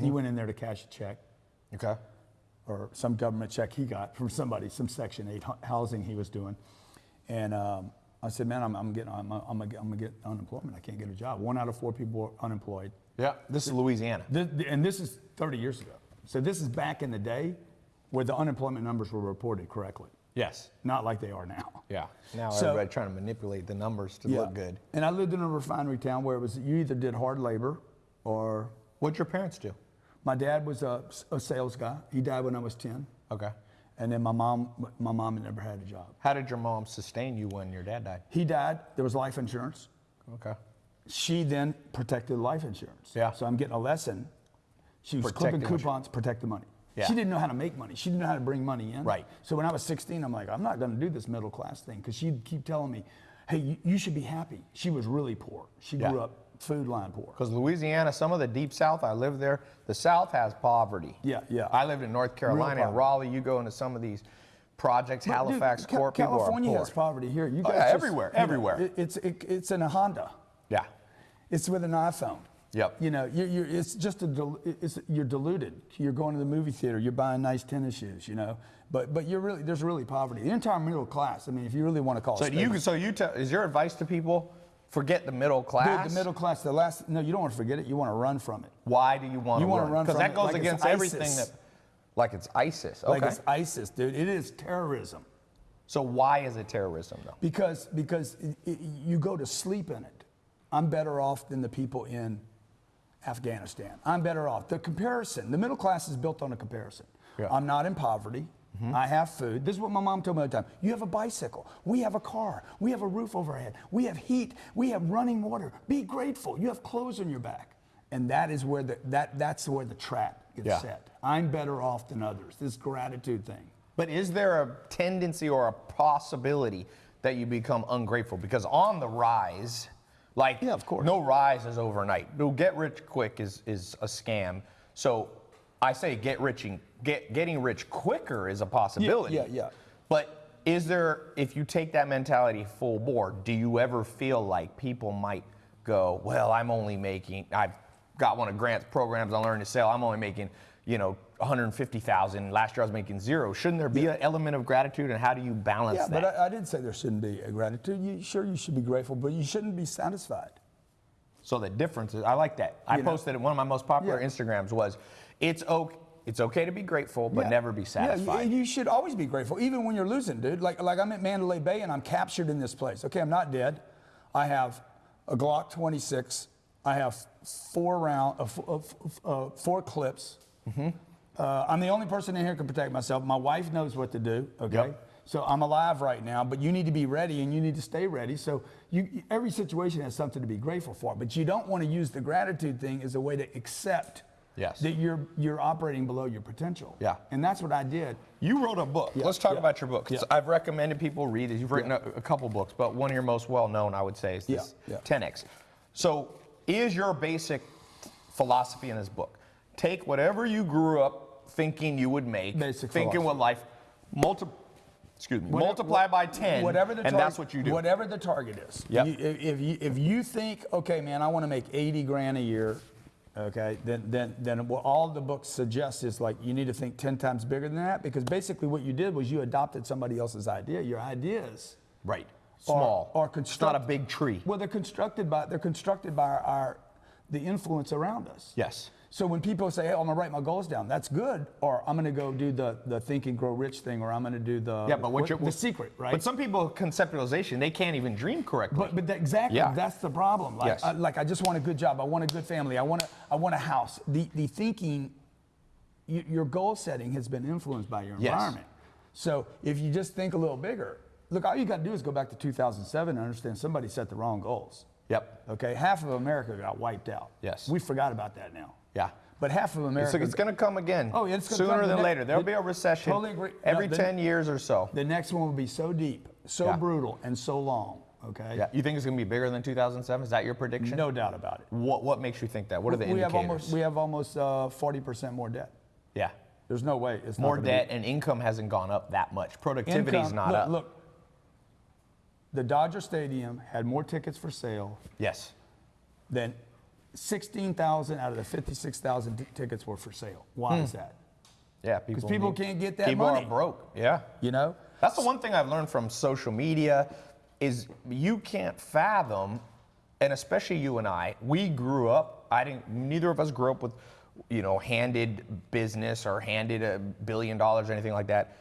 He went in there to cash a check Okay. or some government check he got from somebody, some Section 8 housing he was doing. And um, I said, man, I'm, I'm getting, I'm, I'm, I'm gonna get unemployment. I can't get a job. One out of four people are unemployed. Yeah. This is Louisiana. And this is 30 years ago. So this is back in the day where the unemployment numbers were reported correctly, Yes. not like they are now. Yeah. Now So- everybody trying to manipulate the numbers to look good. And I lived in a refinery town where it was you either did hard labor or What'd your parents do? my dad was a, a sales guy. He died when I was 10. Okay. And then my mom, my mom had never had a job. How did your mom sustain you when your dad died? He died. There was life insurance. Okay. She then protected life insurance. Yeah. So I'm getting a lesson. She was Protecting clipping coupons, protect the money. Yeah. She didn't know how to make money. She didn't know how to bring money in. Right. So when I was 16, I'm like, I'm not going to do this middle class thing because she'd keep telling me, hey, you, you should be happy. She was really poor. She Yeah. grew up food line poor. Because Louisiana, some of the deep South, I lived there. The South has poverty. Yeah, yeah. I lived in North Carolina and. Raleigh. You go into some of these projects, But, dude, Halifax, people are California has poverty here. You Oh, guys yeah, just- everywhere, everywhere. it- it's it, it's in a Honda. Yeah. It's with an iPhone. Yep. You know, you're, you're, it's just a, it's, you're diluted. You're going to the movie theater. You're buying nice tennis shoes. You know, but but you're really there's really poverty. The entire middle class. I mean, if you really want to call So it. you, so you tell, is your advice to people, forget the middle class? Dude, the middle class. The last. No, you don't want to forget it. You want to run from it. Why do you want You to wanna run? run Because that goes like against everything that, like it's ISIS. Okay. Like it's ISIS, dude. It is terrorism. so why is it terrorism though? Because because it, it, you go to sleep in it. I'm better off than the people in Afghanistan. I'm better off. The comparison, the middle class is built on a comparison. Yeah. I'm not in poverty. Mm-hmm. I have food. This is what my mom told me all the time. You have a bicycle. We have a car. We have a roof overhead. We have heat. We have running water. Be grateful. You have clothes on your back. And that is where the that that's where the trap gets Yeah. set. I'm better off than others. This gratitude thing. But is there a tendency or a possibility that you become ungrateful? Because on the rise, like Yeah, of course. no rise is overnight. No get rich quick is is a scam. So I say get rich and get getting rich quicker is a possibility. yeah, yeah. But is there if you take that mentality full board, do you ever feel like people might go, well, I'm only making I've got one of Grant's programs I learned to sell. I'm only making, you know, 150,000. Last year I was making zero. Shouldn't there be an element of gratitude and how do you balance Yeah, that? but I, I didn't say there shouldn't be a gratitude. You, sure, you should be grateful, but you shouldn't be satisfied. So the difference is, I like that. I know? posted it. One of my most popular Yeah. Instagrams was, it's okay, it's okay to be grateful, but Yeah. never be satisfied. Yeah, you, you should always be grateful, even when you're losing, dude. Like, like I'm at Mandalay Bay and I'm captured in this place. Okay, I'm not dead. I have a Glock 26. I have four round, uh, uh, uh, four clips. Mm-hmm. Uh, I'm the only person in here who can protect myself. My wife knows what to do. Okay. Yep. So I'm alive right now, but you need to be ready and you need to stay ready. So you, every situation has something to be grateful for, but you don't want to use the gratitude thing as a way to accept Yes. that you're you're operating below your potential. Yeah. And that's what I did. You wrote a book. Let's talk yeah, about your book. yeah. I've recommended people read it. You've written a, a couple books, but one of your most well known, I would say, is this Yeah, yeah. 10x. So, is your basic philosophy in this book take whatever you grew up thinking you would make, Basic thinking what life, multi, excuse me, Whatever- multiply by 10, Whatever the and target, that's what you do. Whatever the target is. Yep. You- if, if you if you think, okay, man, I want to make 80 grand a year, okay, then then then what all the books suggest is like you need to think 10 times bigger than that because basically what you did was you adopted somebody else's idea. Your ideas right. are- Small. are, it's not a big tree. Well, they're constructed by they're constructed by our, our the influence around us. Yes. So when people say, "Hey, I'm gonna write my goals down," that's good. Or I'm gonna go do the the think and grow rich thing, or I'm gonna do the Yeah, but what you're, the secret, right? But some people conceptualization, they can't even dream correctly. But, but that, exactly, Yeah. that's the problem. Like, Yes. I, like I just want a good job. I want a good family. I want a, I want a house. The, the thinking, y your goal setting has been influenced by your Yes. environment. So if you just think a little bigger, look, all you got to do is go back to 2007 and understand somebody set the wrong goals. Yep. Okay, half of America got wiped out. Yes. We forgot about that now. Yeah. But half of America. So it's going to come again. Oh, yeah, it's gonna sooner come. Than later. There'll the- be a recession Totally agree. every No, the- 10 years or so. the next one will be so deep, so Yeah. brutal, and so long. Okay. Yeah. You think it's going to be bigger than 2007? Is that your prediction? No doubt about it. What What makes you think that? What are the we indicators? have almost we have almost uh, 40% more debt. yeah. There's no way it's More debt and income hasn't gone up that much. Be. Productivity's Income- not look, up. Look, the Dodger Stadium had more tickets for sale Yes. than 16,000 out of the 56,000 tickets were for sale. Why hmm. is that? Yeah, people. people need- can't get that People money. are broke. Yeah. You know? That's the one thing I've learned from social media is you can't fathom, and especially you and I, we grew up, I didn't neither of us grew up with, you know, handed business or handed a billion dollars or anything like that.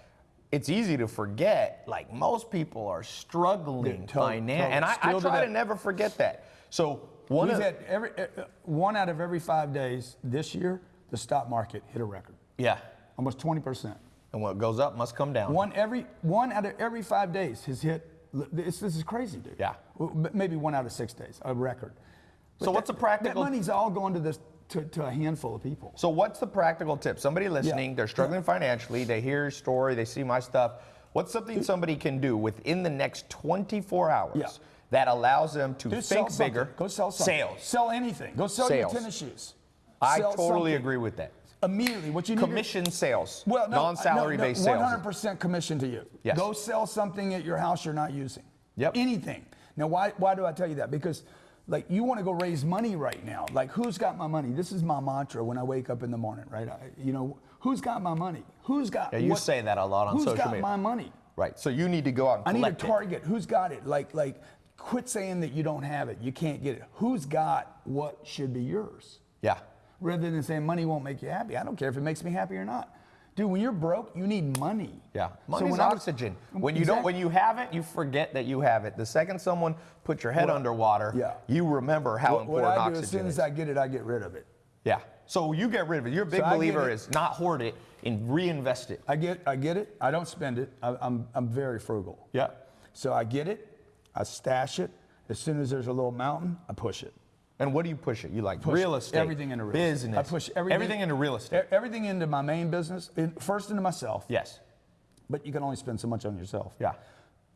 It's easy to forget, like most people are struggling Yeah, totally, financially. And I, I try to to never forget that. So one We've had every, uh, uh, one out of every five days this year, the stock market hit a record. yeah. Almost 20%. And what goes up must come down. One every one out of every five days has hit. This, this is crazy, dude. Yeah. Maybe one out of six days, a record. But So what's that- the practical- That money's all going to this to, to a handful of people. So what's the practical tip? Somebody listening, they're struggling financially, they hear your story, they see my stuff. What's something somebody can do within the next 24 hours Yeah. That allows them to Dude, think bigger? Go sell something. Sales. Sell anything. Go sell Sales. your tennis shoes. I Sell totally something. agree with that. Immediately, what you need to- Commission sales, Well, no, non-salary no, no, based sales. 100% commission to you. Yes. Go sell something at your house you're not using. Yep. Anything. Now, why, why do I tell you that? Because, like, you want to go raise money right now. Like, who's got my money? This is my mantra when I wake up in the morning, right? I, you know, who's got my money? Who's got Yeah, you what- say that a lot on who's social got my money? Right. So you need to go out and I need a collect it. target. Who's got it? Like, like, quit saying that you don't have it. You can't get it. Who's got what should be yours? Yeah. rather than saying money won't make you happy. I don't care if it makes me happy or not. Dude, when you're broke, you need money. Yeah, So money's when I- oxygen. Mm, when you don't, when you have it, you forget that you have it. The second someone puts your head Well, underwater, yeah. you remember how what, what important I do oxygen is. as soon is. as I get it, I get rid of it. yeah. So you get rid of it. You're a big So believer is not hoard it and reinvest it. I get, I get it. I don't spend it. I, I'm, I'm very frugal. Yeah. So I get it. I stash it. As soon as there's a little mountain, I push it. And what do you push it? You like Push real estate, Everything into real business. estate. I push everything, into real estate. Everything into my main business. First into myself. yes. But you can only spend so much on yourself. Yeah.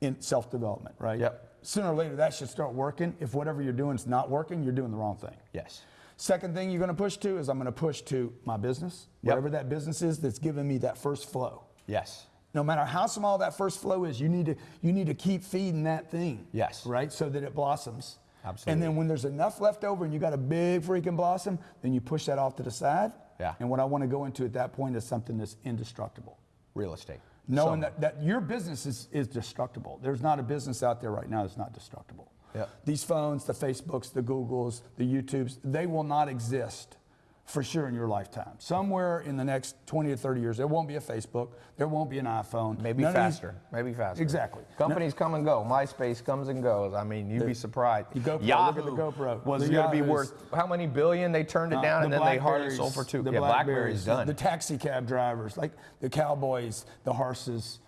In self development, right? Yep. Sooner or later, that should start working. If whatever you're doing is not working, you're doing the wrong thing. Yes. Second thing you're going to push to is I'm going to push to my business, Yep. whatever that business is that's giving me that first flow. Yes. No matter how small that first flow is, you need to you need to keep feeding that thing. Yes. Right, so that it blossoms. Absolutely. And then when there's enough left over and you got a big freaking blossom, then you push that off to the side. Yeah. And what I want to go into at that point is something that's indestructible. Real estate. Knowing So- that, that your business is, is destructible. There's not a business out there right now that's not destructible. Yep. These phones, the Facebooks, the Googles, the YouTubes, they will not exist for sure in your lifetime. Somewhere in the next 20 to 30 years, there won't be a Facebook, there won't be an iPhone. Maybe None faster. Maybe faster. Exactly. Companies come and go. MySpace comes and goes. I mean, you'd be surprised. the GoPro, look at the GoPro. was The going to be worth how many billion? They turned it Uh, down, the and then they hardly sold for two. The yeah, BlackBerry's done. The taxi cab drivers, like the Cowboys, the horses,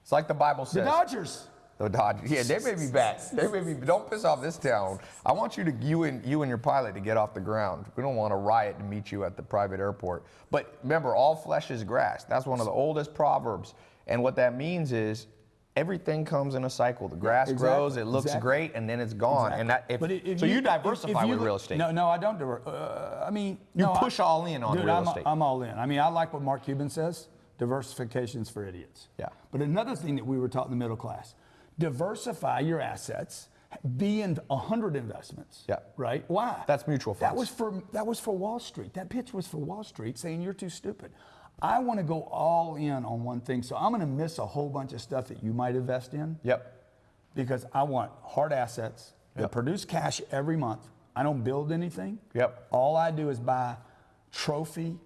it's like the Bible says. the. Dodgers. The Dodgers. Yeah, they may be back. They may be. Don't piss off this town. I want you to you and you and your pilot to get off the ground. We don't want a riot to meet you at the private airport. But remember, all flesh is grass. That's one of the oldest proverbs. And what that means is. Everything comes in a cycle. The grass Exactly, grows, it looks exactly. great, and then it's gone. And that, if, if so you, if- diversify if you with look- real estate. No, no, I don't. Uh, I mean, You no, I- push all in on dude, real I'm, estate. I'm all in. I mean, I like what Mark Cuban says: diversification's for idiots. Yeah. But another thing that we were taught in the middle class: diversify your assets. Be in a hundred investments. Yeah. Right? Why? That's mutual funds. That was for that was for Wall Street. That pitch was for Wall Street, saying you're too stupid. I want to go all in on one thing, so I'm going to miss a whole bunch of stuff that you might invest in Yep. because I want hard assets that Yep. produce cash every month. I don't build anything. Yep. All I do is buy trophy,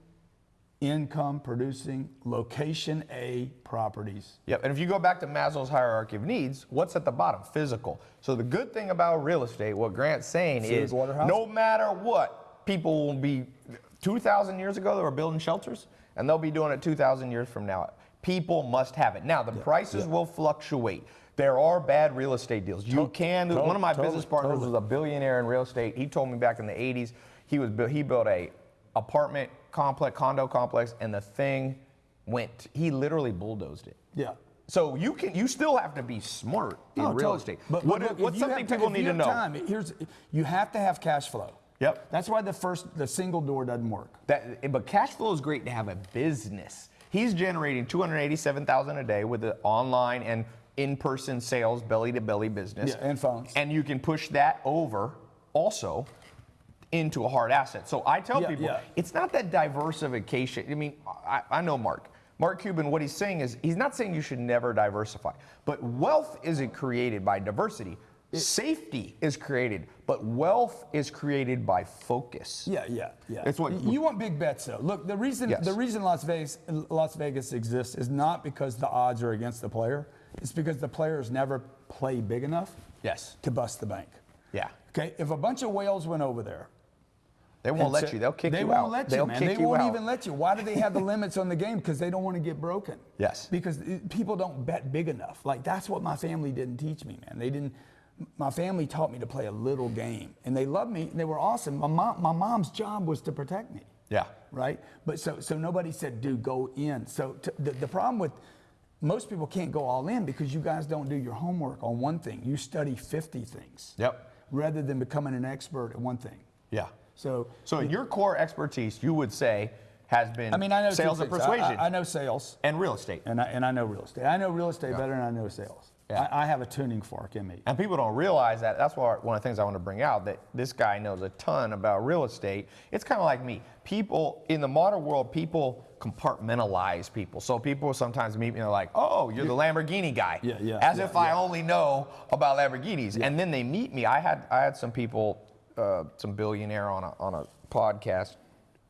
income producing, location A properties. Yep. And if you go back to Maslow's hierarchy of needs, what's at the bottom? Physical. So the good thing about real estate, what Grant's saying Food, is water, no matter what, people will be 2,000 years ago, they were building shelters, and they'll be doing it 2,000 years from now. People must have it. Now, the prices will fluctuate. There are bad real estate deals. You can. to- one of my totally, business partners totally. was a billionaire in real estate. He told me back in the 80s, he was he built a apartment complex, condo complex, and the thing went. He literally bulldozed it. Yeah. So you can you still have to be smart in No, real estate. But, what, look, what's something people need to know? Time, here's you have to have cash flow. Yep. That's why the first the single door doesn't work. That, but cash flow is great to have a business. He's generating 287,000 a day with the online and in-person sales, belly-to-belly business. Yeah, and phones. And you can push that over also into a hard asset. So I tell Yeah, people yeah. it's not that diversification. I mean, I, I know Mark. Mark Cuban, what he's saying is he's not saying you should never diversify, but wealth isn't created by diversity. Safety is created, but wealth is created by focus. Yeah, yeah, yeah. It's what- you want big bets though. Look, the reason Yes. the reason Las Vegas Las Vegas exists is not because the odds are against the player. It's because the players never play big enough Yes. to bust the bank. Yeah. Okay, if a bunch of whales went over there, They won't and let so- you. They'll kick they you won't out. let They'll you, man. kick they you won't out. even let you. Why do they have the limits on the game? Because they don't want to get broken. Yes. Because people don't bet big enough. Like that's what my family didn't teach me, man. They didn't. My family taught me to play a little game, and they loved me. and They were awesome. My mom, my mom's job was to protect me. Yeah. Right. But so so nobody said, dude, go in. So t- the, the problem with most people can't go all in because you guys don't do your homework on one thing. You study 50 things. Yep. Rather than becoming an expert at one thing. Yeah. So So your core expertise, you would say, has been I mean, I know sales and persuasion I, I know sales, and real estate. and I, and I know real estate. I know real estate better than I know sales. Yeah. I, I have a tuning fork in me. And people don't realize that. That's why one of the things I want to bring out that this guy knows a ton about real estate. It's kind of like me. People in the modern world, people compartmentalize people. So people sometimes meet me and they're like, "Oh, you're the Lamborghini guy," Yeah, yeah, as yeah, if I only know about Lamborghinis. And then they meet me. I had I had some people, uh, some billionaire on a on a podcast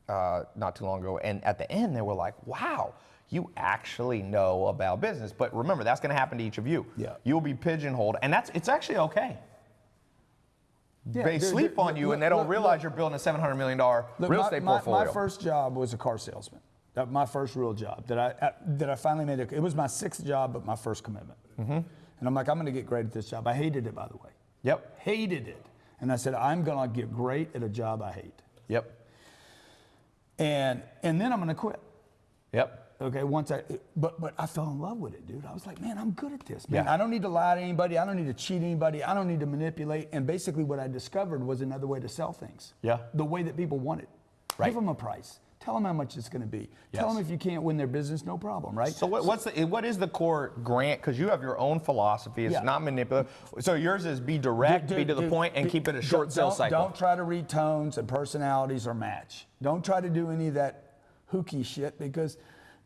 uh, not too long ago, and at the end they were like, "Wow." You actually know about business, but remember that's going to happen to each of you. Yeah. You'll be pigeonholed, and that's it's actually okay Yeah, they dude, sleep dude, on you look, and they don't look, realize look. you're building a $700 million real Look, my, estate my, portfolio. my first job was a car salesman. That my first real job that I uh, that I finally made. A, it was my sixth job, but my first commitment. Mm-hmm. And I'm like, I'm going to get great at this job. I hated it, by the way. Yep. Hated it. And I said, I'm going to get great at a job I hate. Yep. And and then I'm going to quit. Yep. Okay, once I, but but I fell in love with it, dude. I was like, man, I'm good at this, man. Yeah. I don't need to lie to anybody. I don't need to cheat anybody. I don't need to manipulate. And basically, what I discovered was another way to sell things. Yeah. The way that people want it. Right. Give them a price. Tell them how much it's going to be. Tell them if you can't win their business, no problem, right? So what, what's the what is the core grant? Because you have your own philosophy. It's Yeah. not manipulative. So yours is be direct, be Dude, to the point, and keep it a short sales cycle. Don't try to read tones and personalities or match. Don't try to do any of that hooky shit because,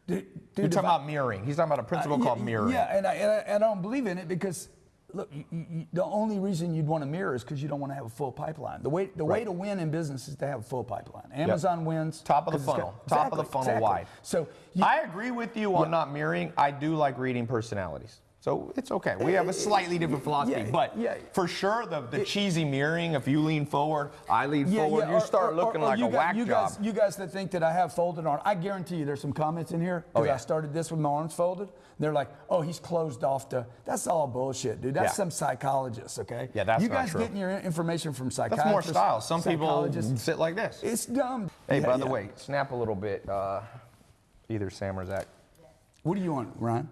dude, You're talking about mirroring. He's talking about a principle Uh, called mirroring. Yeah, and I, and I, and I don't believe in it because, look, you, you, you- the only reason you'd want to mirror is because you don't want to have a full pipeline. The way the way to win in business is to have a full pipeline. Amazon wins. Top of the funnel. got- Top of the funnel exactly. wide. So you, I agree with you on not mirroring. I do like reading personalities. So it's okay. We have a slightly different philosophy, yeah, but yeah. for sure the, the cheesy mirroring, if you lean forward, I lean forward, you or- start or- looking or like you a got- whack you job. Guys, you guys that think that I have folded arms, I guarantee you there's some comments in here because Oh, yeah. I started this with my arms folded. They're like, oh, he's closed off to. That's all bullshit, dude. That's Yeah. some psychologist, okay? Yeah, that's You not guys true. getting your information from psychologists. That's more style. Some people psychologists. sit like this. It's dumb. Hey, Yeah, by the way, snap a little bit, uh, either Sam or Zach. What do you want, Ryan?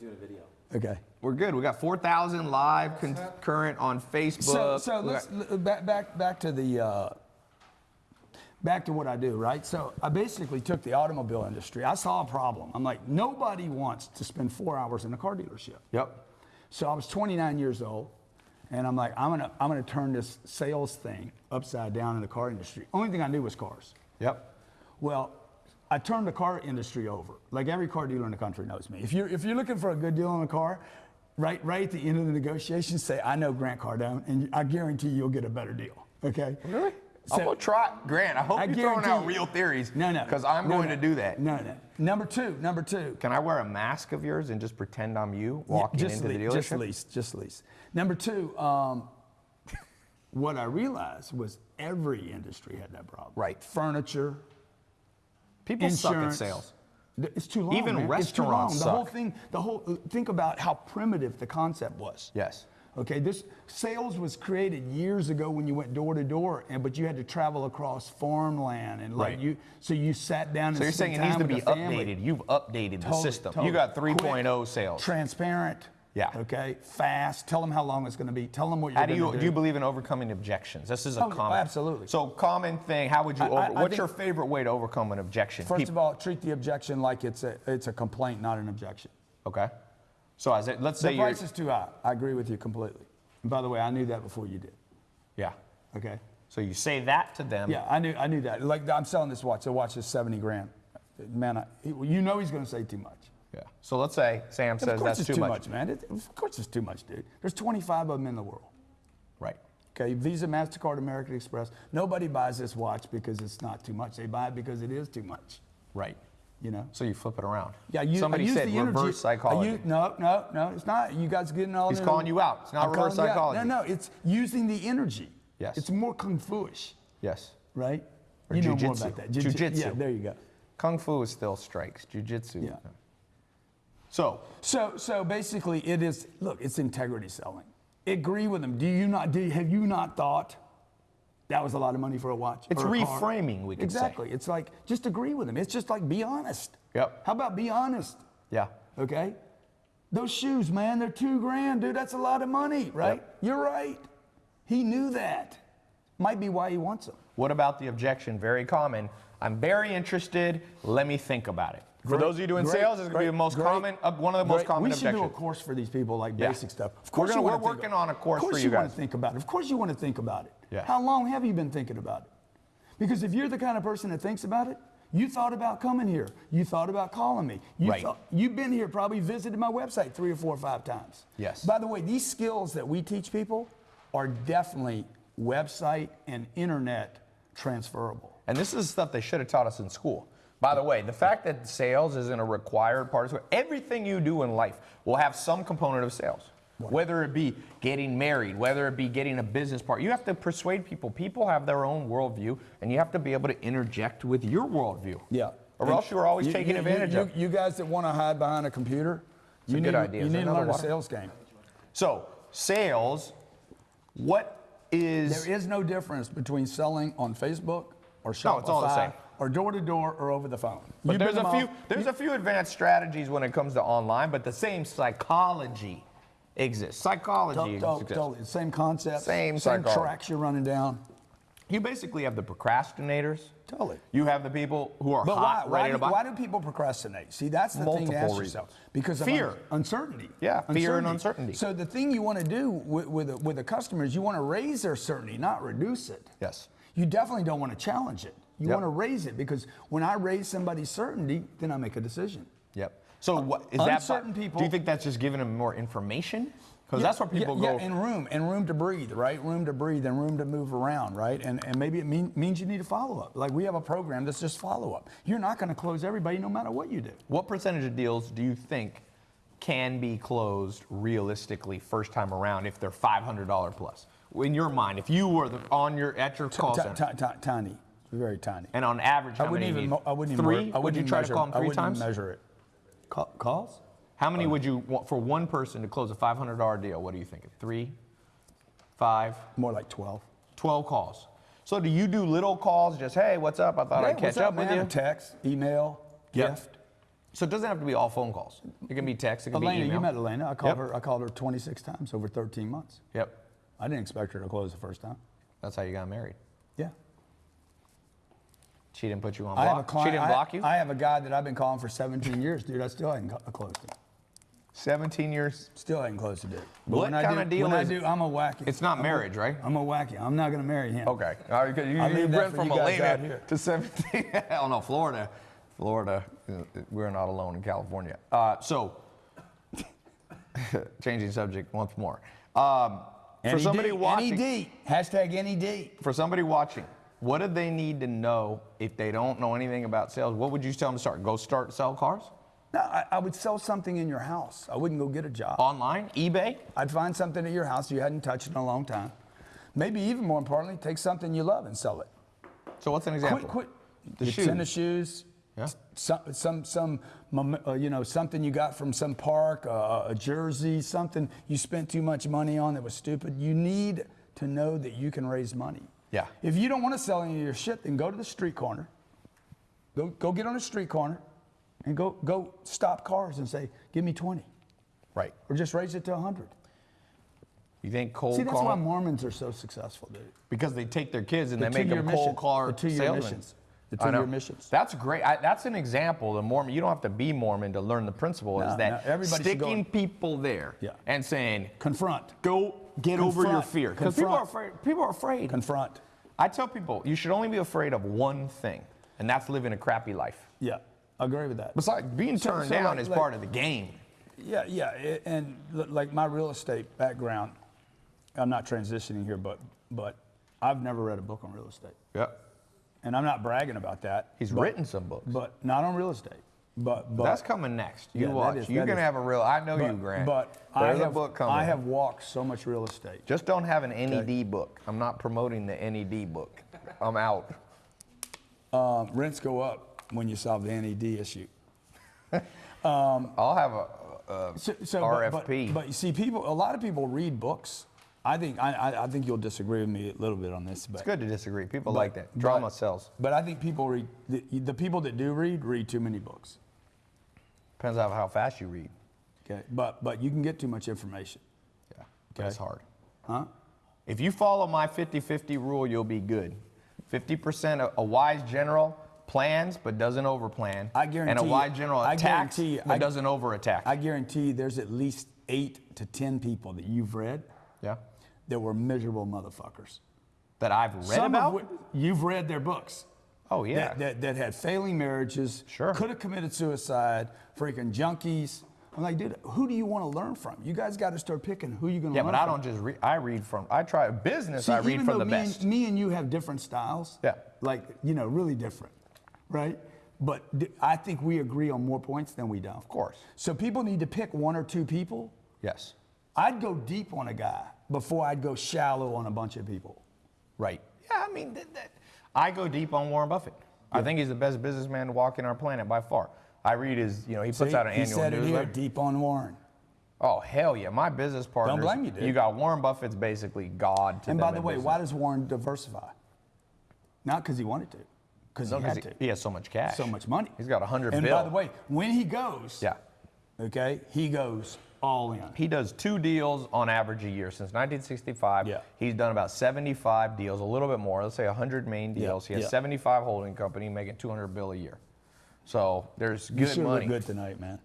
doing a video. Okay. We're good. We got 4,000 live concurrent on Facebook. So, so let's got- back back back to the uh, back to what I do, right? So I basically took the automobile industry. I saw a problem. I'm like, nobody wants to spend four hours in a car dealership. Yep. So I was 29 years old, and I'm like, I'm gonna I'm gonna turn this sales thing upside down in the car industry. Only thing I knew was cars. Yep. Well, I turned the car industry over. Like every car dealer in the country knows me. If you're if you're looking for a good deal on a car, right right at the end of the negotiation, say I know Grant Cardone, and I guarantee you'll get a better deal. Okay? Really? I'm gonna try, Grant. I hope I you're throwing out real theories. No, no. Because I'm No, going no. to do that. No, no. Number two, number two. Can I wear a mask of yours and just pretend I'm you walking just into the lease, dealership? Just lease, just lease. Number two, um, what I realized was every industry had that problem. Right. Furniture, People suck at insurance. sales. It's too long. Even man. It's too long. restaurants The whole thing, the whole. Uh, think about how primitive the concept was. Yes. Okay, this sales was created years ago when you went door to door, and but you had to travel across farmland and like Right. you. So you sat down. So and you're saying it needs to be with the family. updated. You've updated the system. totally. You got 3.0 sales. Transparent. Yeah. Okay. Fast. Tell them how long it's going to be. Tell them what you're How do you to do you believe in overcoming objections? This is a Oh, common. absolutely. So common thing. How would you over? I- I what's your favorite way to overcome an objection? First of all, treat the objection like it's a it's a complaint, not an objection. okay. So as it, let's say The price is too high. I agree with you completely. And by the way, I knew that before you did. yeah. Okay. So you say that to them. Yeah, I knew, I knew that. Like I'm selling this watch. The watch is 70 grand. Man, I, you know he's going to say too much. Yeah. So let's say Sam says that's it's too, too much. much, man. It, of course it's too much, dude. There's 25 of them in the world. Right. Okay, Visa, MasterCard, American Express. Nobody buys this watch because it's not too much. They buy it because it is too much. Right. You know? So you flip it around. Yeah, you, Somebody said the energy. reverse I psychology. use- no, no, no, it's not. You guys getting all He's in- calling you out. It's not I'm reverse you psychology. No, no, it's using the energy. Yes. It's more kung fu-ish, yes. right? Or you know more about that. Jujitsu. Yeah, there you go. Kung Fu is still strikes. Jiu-Jitsu. Yeah. So So, so basically, it is. Look, it's integrity selling. Agree with them. Do you not? Do have you not thought that was a lot of money for a watch? It's a car? reframing, we could say. exactly. It's like just agree with them. It's just like be honest. Yep. How about be honest? yeah. Okay. Those shoes, man, they're two grand, dude. That's a lot of money, right? Yep. You're right. He knew that. Might be why he wants them. What about the objection? Very common. I'm very interested. Let me think about it. For Great, those of you doing great, sales, it's going to be the most great, common, uh, one of the most common We should do a course for these people, like Yeah. basic stuff. Of We're course, gonna- you wanna we're working about- on a course Of course, you you want to think about it. Of course, you want to think about it. Yeah. How long have you been thinking about it? Because if you're the kind of person that thinks about it, you thought about coming here. You thought about calling me. You Right. thought, you've been here, probably visited my website three or four or five times. Yes. By the way, these skills that we teach people are definitely website and internet transferable. And this is stuff they should have taught us in school. By the way, the fact that sales isn't a required part of everything you do in life will have some component of sales. Whether it be getting married, whether it be getting a business part, you have to persuade people. People have their own worldview, and you have to be able to interject with your worldview. Yeah. Or And else you're always you- taking you- advantage you, of. You guys that want to hide behind a computer, a you good need, idea. You need to another learn a sales game. So, sales, what is. There is no difference between selling on Facebook or Shopify No, it's all the same. Or door to door or over the phone. But You've there's a few all- there's a few advanced strategies when it comes to online, but the same psychology exists. Psychology To- to- exists. Totally, same concept, Same same psychology. tracks you're running down. You basically have the procrastinators. Totally. You have the people who are But why, hot, why, ready do, to buy. why do people procrastinate? See, that's the thing to ask reasons. yourself. Because of Fear. un- uncertainty. Yeah, fear and uncertainty. So the thing you want to do with, with, a, with a customer is you want to raise their certainty, not reduce it. Yes. You definitely don't want to challenge it. You Yep. want to raise it because when I raise somebody's certainty, then I make a decision. Yep. So what is that? Uncertain people- Do you think that's just giving them more information? Because Yeah, that's where people yeah, go. Yeah, and room, and room to breathe, right? Room to breathe and room to move around, right? And, and maybe it mean, means you need a follow up. Like we have a program that's just follow up. You're not going to close everybody no matter what you do. what percentage of deals do you think can be closed realistically first time around if they're $500 plus? In your mind, if you were the, on your at your call center, ti- ti- tiny, very tiny. and on average, how I wouldn't many even. need? I wouldn't even. three? I would wouldn't you try measure, to call them three I wouldn't times? measure it. Ca- calls? How many would you want for one person to close a $500 deal? What are you thinking? Three, five, More like twelve. 12 calls. So do you do little calls? Just hey, what's up? I thought Hey, I'd catch what's up, with man? you. A text, email, Yep. gift. So it doesn't have to be all phone calls. It can be text. It can Elena, be email. you met Elena. I called Yep. her. I called her 26 times over 13 months. Yep. I didn't expect her to close the first time. That's how you got married. Yeah. She didn't put you on I have a client. she didn't I- block you. I have a guy that I've been calling for 17 years, dude. I still haven't co- closed him. 17 years. Still haven't closed a deal. What when I kinda deal when is I do, I'm a wacky. It's not I'm a- marriage, right? I'm a wacky. I'm not going to marry him. Okay. All right, you, I you went from you guys out Elena here. to 17. Hell no, Florida. Florida. We're not alone in California. Uh, so, changing subject once more. Um, for somebody watching, NED. Hashtag NED. for somebody watching, what do they need to know if they don't know anything about sales? What would you tell them to start? Go start sell cars No, I, I would sell something in your house. I wouldn't go get a job. online, eBay. I'd find something at your house you hadn't touched in a long time. Maybe even more importantly, take something you love and sell it. So what's an example? Quit, quit. The shoes. tennis shoes. Yeah. Some, some, some, uh, you know, something you got from some park, uh, a jersey, something you spent too much money on that was stupid. You need to know that you can raise money. Yeah. If you don't want to sell any of your shit, then go to the street corner. Go, go get on the street corner, and go, go stop cars and say, "Give me 20, Right. or just raise it to 100." You think cold See, that's call? why Mormons are so successful, dude. because they take their kids and The they make them cold car The two-year salesmen. missions. The two-year missions. That's great. I, that's an example. The Mormon. You don't have to be Mormon to learn the principle. No, is that no, everybody should go sticking people there Yeah. and saying, Confront. "Go get over your fear," because people are afraid. People are afraid. Confront. I tell people you should only be afraid of one thing, and that's living a crappy life. Yeah, I agree with that. Besides, being turned so down like- is like- part of the game. Yeah, yeah, it, and like my real estate background, I'm not transitioning here, but but I've never read a book on real estate, Yeah. and I'm not bragging about that. He's but- written some books. but not on real estate. But but that's coming next. You yeah, watch. Is, You're gonna is- have a real. I know but, you, Grant. But I There's have a book coming. I have walked so much real estate. Just don't have an NED book. I'm not promoting the NED book. I'm out. Um, rents go up when you solve the NED issue. I'll have a, a So, so but- but- RFP. But, you see, people, a lot of people read books. I think I, I, I think you'll disagree with me a little bit on this, but it's good to disagree. People but- like that. Drama but- sells. But I think people read the, the people that do read read too many books. Depends on how fast you read. Okay, but but you can get too much information, Yeah. But it's hard. huh? If you follow my 50-50 rule, you'll be good. 50% a, a wise general plans but doesn't overplan. I guarantee. And a wise general I attacks you- but I- doesn't overattack. I guarantee there's at least eight to ten people that you've read yeah. That were miserable motherfuckers. That I've read Some about. of you've read their books. oh yeah. that, that, that had failing marriages, Sure. could have committed suicide, freaking junkies. I'm like, dude, who do you want to learn from? You guys got to start picking who you're going to yeah, learn but I from. don't just read. I read from. I try business. See, I read from the me best. And, me and you have different styles. Yeah. Like, you know, really different, right? But d- I think we agree on more points than we don't. Of course. So people need to pick one or two people. yes. I'd go deep on a guy before I'd go shallow on a bunch of people. Right. Yeah. I mean, that, that, I go deep on Warren Buffett. I think he's the best businessman to walk walking our planet by far. I read his. You know, he puts See, out an he annual said it here, newsletter. deep on Warren. Oh hell yeah! My business partners. blame you, dude. You got Warren Buffett's basically God to And by the way, business. why does Warren diversify? Not because he wanted to, because No, he had he, to. he has so much cash. So much money. He's got a hundred And bill. by the way, when he goes, yeah, okay, he goes all in. he does two deals on average a year since 1965. Yeah. He's done about 75 deals, a little bit more. Let's say 100 main Yeah, deals. He has yeah. 75 holding company making 200 bill a year. So there's You good sure money. look good tonight, man.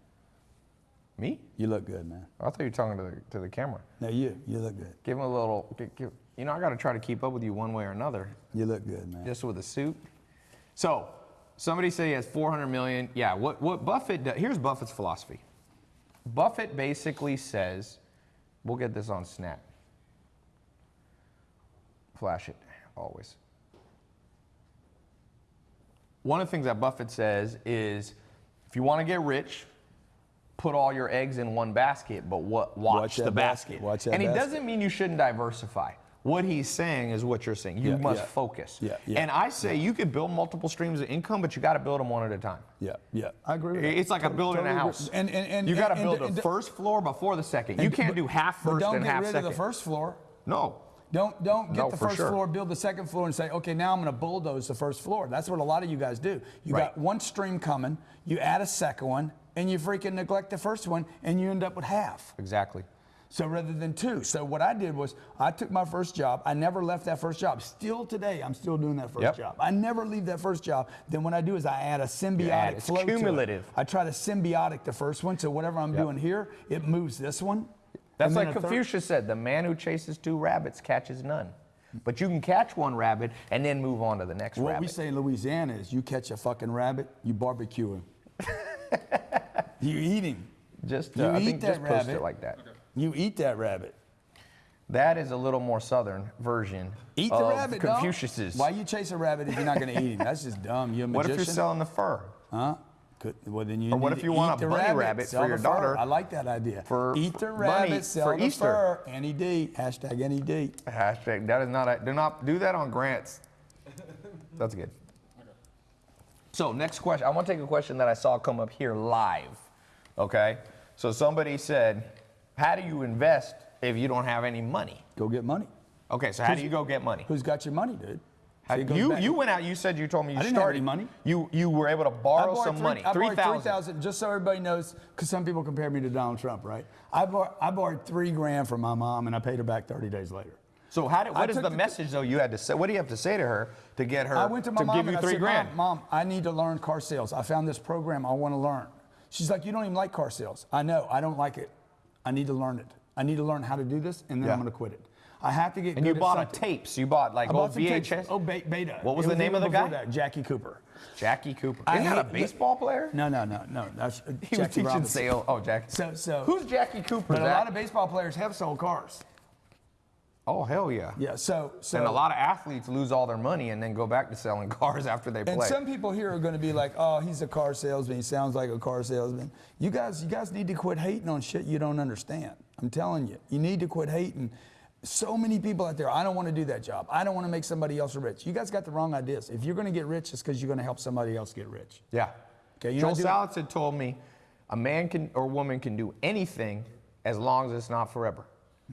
Me? You look good, man. I thought you were talking to the to the camera. No, you, you look good. Give him a little. gi- give- you know, I got to try to keep up with you one way or another. You look good, man. just with a suit. So, somebody say he has 400 million. Yeah, what, what Buffett does, here's Buffett's philosophy. Buffett basically says, we'll get this on Snap. Flash it, always. One of the things that Buffett says is if you want to get rich, put all your eggs in one basket, but what, watch, Watch the basket. basket, watch and he basket. doesn't mean you shouldn't diversify. What he's saying is what you're saying. You Yeah, must yeah. focus. Yeah, yeah, and I say you could build multiple streams of income, but you got to build them one at a time. Yeah, yeah. I agree with that. It's like a building a totally agree. house. And, and, and, you got to build and- the first floor before the second. You can't but- do half first and but first don't get rid second. of the first floor. No. Don't don't get No, the first sure. floor, build the second floor, and say, okay, now I'm going to bulldoze the first floor. That's what a lot of you guys do. You Right. got one stream coming, you add a second one, and you freaking neglect the first one, and you end up with half. Exactly. So rather than two. So what I did was I took my first job. I never left that first job. Still today, I'm still doing that first Yep. job. I never leave that first job. Then what I do is I add a symbiotic add- it's flow to it. cumulative. I try to symbiotic the first one. So whatever I'm Yep. doing here, it moves this one. That's And like a third- Confucius said the man who chases two rabbits catches none. But you can catch one rabbit and then move on to the next What rabbit. we say in Louisiana is you catch a fucking rabbit, you barbecue him. you eat him. just, you uh, I eat think that just post it like that. You eat that rabbit. That is a little more southern version Eat the of rabbit, dog. Confucius's. Why you chase a rabbit if you're not going to eat him? That's just dumb. You a magician. what if you're selling the fur? Huh? Could, well, then you Or what need if to you want eat a the bunny rabbit, rabbit sell for your the fur. daughter I like that idea. for eat the bunny rabbit, sell for the Easter. fur. NED. Hashtag NED. Hashtag. That is not. A, do not do that on grants. That's good. So next question. I want to take a question that I saw come up here live. Okay. So somebody said, "How do you invest if you don't have any money?" Go get money. Okay. So how do you go get money? Who's got your money, dude? How- See, you back- you went out. You said you told me you I didn't have started any money. You you were able to borrow some three- money. I Three 3000 just so everybody knows, because some people compare me to Donald Trump, right? I, bor- I borrowed three grand from my mom and I paid her back 30 days later. So how did, what is the the- message though you had to say? What do you have to say to her to get her I went to my mom give you and three I said, grand? Mom, Mom, I need to learn car sales. I found this program I want to learn. She's like, you don't even like car sales. I know, I don't like it. I need to learn it. I need to learn how to do this, and then Yeah. I'm going to quit it. I have to get And good you bought a tapes. You bought like I bought old tapes. VHS. Oh, be- beta. What was the name of the guy? That, Jackie Cooper. Jackie Cooper. Isn't that a baseball player? No, no, no, no. That's He was teaching Robinson. sales. Oh, Jackie. So, so. Who's Jackie Cooper? But a lot of baseball players have sold cars. Oh hell yeah. Yeah. So, so. And a lot of athletes lose all their money and then go back to selling cars after they And play. And some people here are going to be like, "Oh, he's a car salesman. He sounds like a car salesman." You guys, you guys need to quit hating on shit you don't understand. I'm telling you, you need to quit hating. So many people out there. I don't want to do that job. I don't want to make somebody else rich. You guys got the wrong ideas. If you're going to get rich, it's because you're going to help somebody else get rich. yeah. Okay, you're Joel Salatin had told me a man can or woman can do anything as long as it's not forever.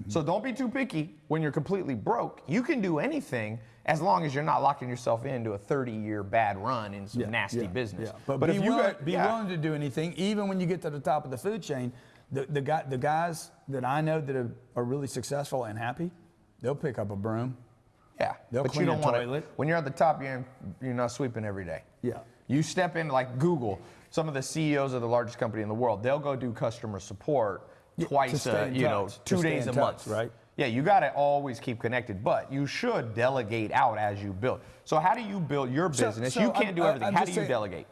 So don't be too picky when you're completely broke. You can do anything as long as you're not locking yourself into a 30-year bad run in some nasty yeah, business. yeah. But, but be, if you willing, got, be yeah. willing to do anything, even when you get to the top of the food chain. The, the, guy, the guys that I know that are, are really successful and happy, they'll pick up a broom. Yeah, They'll but clean you a don't want toilet. to. When you're at the top, you're you're not sweeping every day. Yeah. You step in like Google. Some of the CEOs of the largest company in the world, they'll go do customer support Yeah, twice, uh, in you know, to two stay days a touch, month, right? Yeah, you got to always keep connected, but you should delegate out as you build. So how do you build your business? so you can't I'm- do everything. I'm how do you saying- delegate?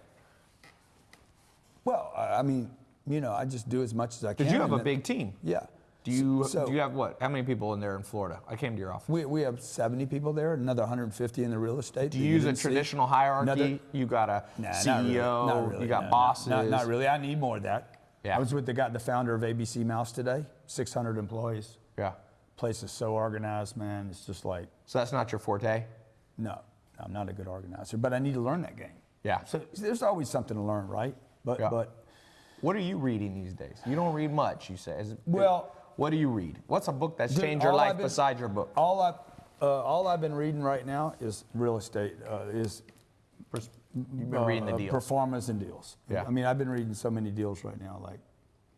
Well, I mean, you know, I just do as much as I can. Because you have a big team. Yeah. Do you So- do you have what? How many people in there in Florida? I came to your office. We, we have 70 people there, another 150 in the real estate. do you use a didn't see. traditional hierarchy? Another- you got a Nah, not CEO. really, not really, you got no, bosses. Not, not really. I need more of that. Yeah. I was with the guy, the founder of ABC Mouse today. 600 employees. Yeah. Place is so organized, man. It's just like, So that's not your forte. no, I'm not a good organizer, but I need to learn that game. Yeah. So there's always something to learn, right? But Yeah. but What are you reading these days? You don't read much, you say. Is Well- what do you read? What's a book that's Dude, changed your life been- besides your book? all I uh, all I've been reading right now is real estate. Uh, is You've been reading the uh, deals. performance and deals. Yeah. I mean, I've been reading so many deals right now. Like,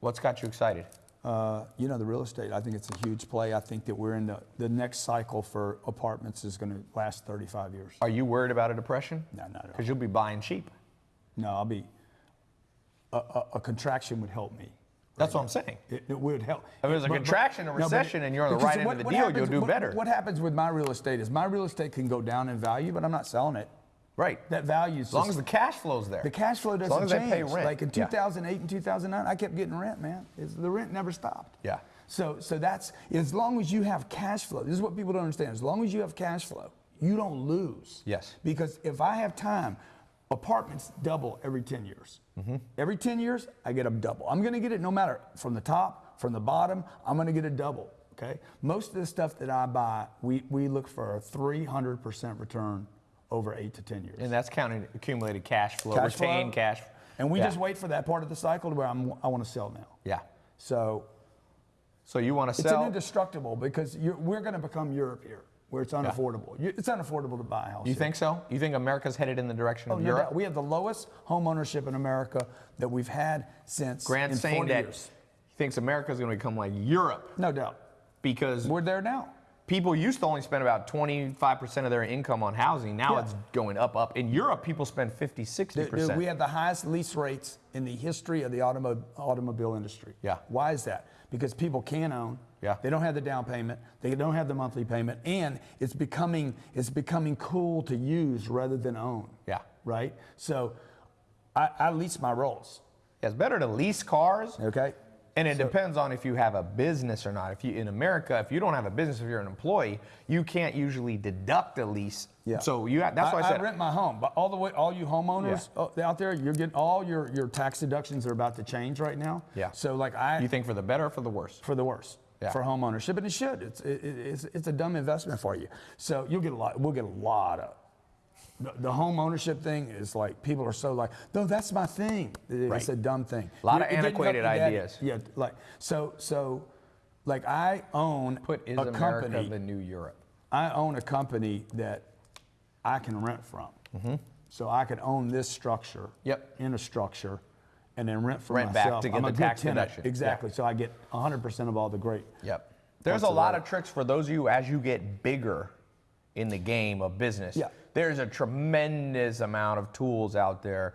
What's got you excited? uh, you know, the real estate. I think it's a huge play. I think that we're in the the next cycle for apartments is going to last 35 years. Are you worried about a depression? No, not at all. Because you'll be buying cheap. No, I'll be. A, a, a contraction would help me. That's what I'm saying. It, it would help. If there's a contraction, a no, but recession, and you're on the right end of the deal, happens- you'll do what- better. What happens with my real estate is my real estate can go down in value, but I'm not selling it. Right. That value As long as the cash flow's there. The cash flow doesn't As long as change. they pay rent. Like in Yeah. 2008 and 2009, I kept getting rent, man. It's, the rent never stopped. Yeah. So, so that's as long as you have cash flow. This is what people don't understand. As long as you have cash flow, you don't lose. Yes. Because if I have time, apartments double every 10 years. Mm-hmm. Every 10 years, I get a double. I'm going to get it no matter from the top, from the bottom. I'm going to get a double. Okay. Most of the stuff that I buy, we, we look for a 300% return over eight to 10 years. and that's counting accumulated cash flow, Cash flow. cash. And we Yeah. just wait for that part of the cycle to where I'm, I want to sell now. Yeah. So So you want to sell? it's indestructible because you're, we're going to become Europe here, where it's unaffordable. You- It's unaffordable to buy a house. You here. think so? You think America's headed in the direction Oh, of no Europe? doubt. We have the lowest home ownership in America that we've had since Grant's in saying 40 that years. he thinks America's going to become like Europe No doubt. because We're there now. People used to only spend about 25% of their income on housing. Now Yeah. it's going up, up. In Europe, people spend 50, 60%. Dude, dude, we have the highest lease rates in the history of the automo- automobile industry. Yeah. Why is that? Because people can own. Yeah. They don't have the down payment. They don't have the monthly payment, and it's becoming it's becoming cool to use rather than own. Yeah. Right. So, I, I lease my rolls. Yeah, it's better to lease cars. Okay. And it depends on if you have a business or not. If you in America, if you don't have a business, if you're an employee, you can't usually deduct a lease. Yeah. So you have, that's why I, said rent my home, but all the way, all you homeowners uh, out there, you're getting all your your tax deductions are about to change right now. Yeah. So like I, you think for the better or for the worse? for the worse. Yeah. For home ownership, and it should. It's it, it- it's it's a dumb investment for you. So you'll get a lot. We'll get a lot of. The, home ownership thing is like people are so like, no, that's my thing. It- Right. A dumb thing. A lot You- of it didn't help antiquated ideas. Yeah, like so so, like I own Put is a America company. the new Europe? I own a company that I can rent from. Mhm. So I could own this structure. Yep. in a structure and then rent for Rent back myself. to get I'm the a tax tenant. deduction. Exactly. Yeah. So I get 100% of all the great. Yep. There's a Parts of lot of tricks for those of you as you get bigger in the game of business. Yeah. There's a tremendous amount of tools out there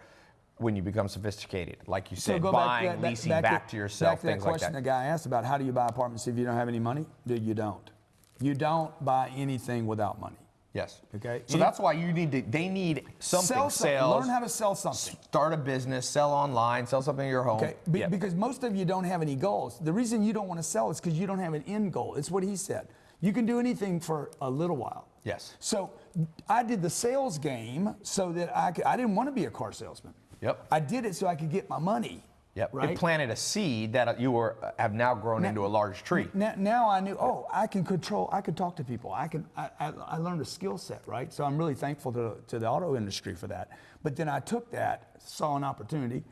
when you become sophisticated. Like you said, buying, leasing back, to, yourself, back to that things like question that. the guy asked about how do you buy apartments if you don't have any money? Dude, you don't. You don't buy anything without money. Yes. Okay. So You- that's why you need to. They need something. Sell something. Sales. Learn how to sell something. Start a business. Sell online. Sell something in your home. Okay, be- Yeah. because most of you don't have any goals. The reason you don't want to sell is because you don't have an end goal. It's what he said. You can do anything for a little while. Yes. So I did the sales game so that I could, I didn't want to be a car salesman. Yep. I did it so I could get my money. Yep. Right. It planted a seed that you were have now grown Now- into a large tree. Now, now I knew, oh, I can control, I could talk to people. I can, I, I, I learned a skill set, right? So I'm really thankful to, to the auto industry for that. But then I took that, saw an opportunity,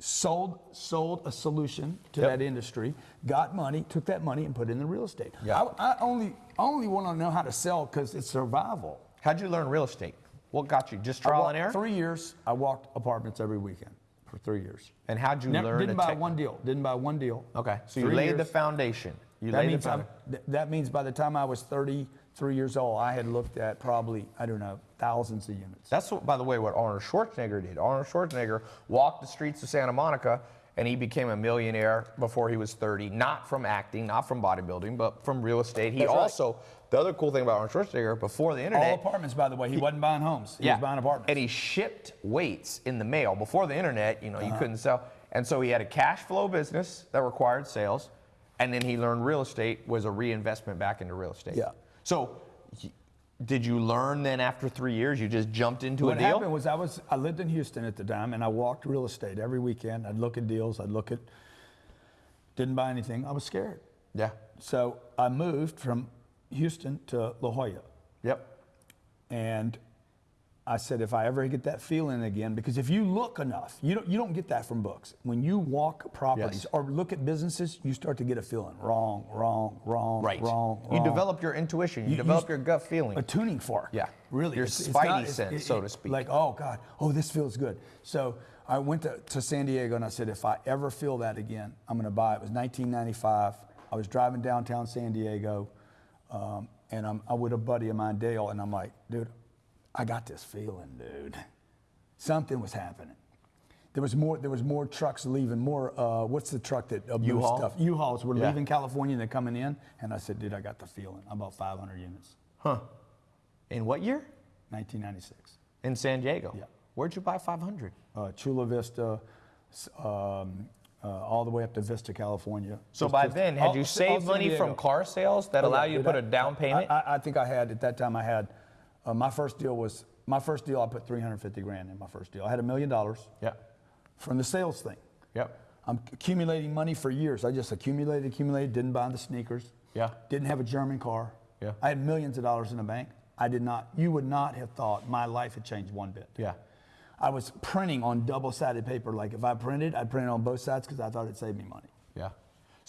sold, sold a solution to Yep. that industry, got money, took that money and put it in the real estate. Yeah. I, I only, only want to know how to sell because it's survival. How'd you learn real estate? What got you? Just trial and error. Three years, I walked apartments every weekend for three years. And how'd you Never- learn? didn't buy one deal. Didn't buy one deal. Okay. So you laid the foundation. You That laid means, foundation. that means by the time I was 33 years old, I had looked at probably, I don't know, thousands of units. That's what, by the way, what Arnold Schwarzenegger did. Arnold Schwarzenegger walked the streets of Santa Monica and he became a millionaire before he was 30, not from acting, not from bodybuilding, but from real estate. He That's right. also, the other cool thing about Arnold Schwarzenegger, before the internet. All apartments, by the way. He, wasn't buying homes. He was buying apartments. And he shipped weights in the mail. Before the internet, you know, Uh-huh. you couldn't sell. And so he had a cash flow business that required sales. And then he learned real estate was a reinvestment back into real estate. Yeah. So did you learn then after three years, you just jumped into what a deal? What happened was I was I lived in Houston at the time, and I walked real estate every weekend. I'd look at deals. I'd look at. Didn't buy anything. I was scared. yeah. So I moved from Houston to La Jolla. Yep. And I said, if I ever get that feeling again, because if you look enough, you don't, you don't get that from books. When you walk properties Yes. or look at businesses, you start to get a feeling wrong, wrong, wrong, Right. wrong, You wrong. develop your intuition. You, You- you develop s- your gut feeling. a tuning fork. Yeah. really. Your It's- it's spidey not- sense, it- so to speak. Like, oh God, oh this feels good. So I went to, to San Diego and I said, if I ever feel that again, I'm going to buy it. It was 1995. I was driving downtown San Diego, um, and I'm, I'm with a buddy of mine, Dale, and I'm like, dude, I got this feeling, dude. Something was happening. There was more. There was more trucks leaving. More. Uh, what's the truck that uh, U-Haul? stuff? U-Hauls were Yeah. leaving California and they're coming in. And I said, dude, I got the feeling. I bought 500 units. huh. In what year? 1996. In San Diego. Yeah. Where'd you buy 500? Uh, Chula Vista, um, uh, all the way up to Vista, California. So Just- by then, all- had you saved money from car sales that Oh, allow yeah, you to put a I- down payment? I, I think I had at that time. I had uh, my first deal was my first deal. I put 350 grand in my first deal. I had a million dollars yeah. from the sales thing. Yep. I'm accumulating money for years. I just accumulated, accumulated, didn't buy the sneakers. Yeah. Didn't have a German car. Yeah. I had millions of dollars in the bank. I did not, you would not have thought my life had changed one bit. Yeah. I was printing on double sided paper. Like if I printed, I'd print on both sides because I thought it saved me money. Yeah.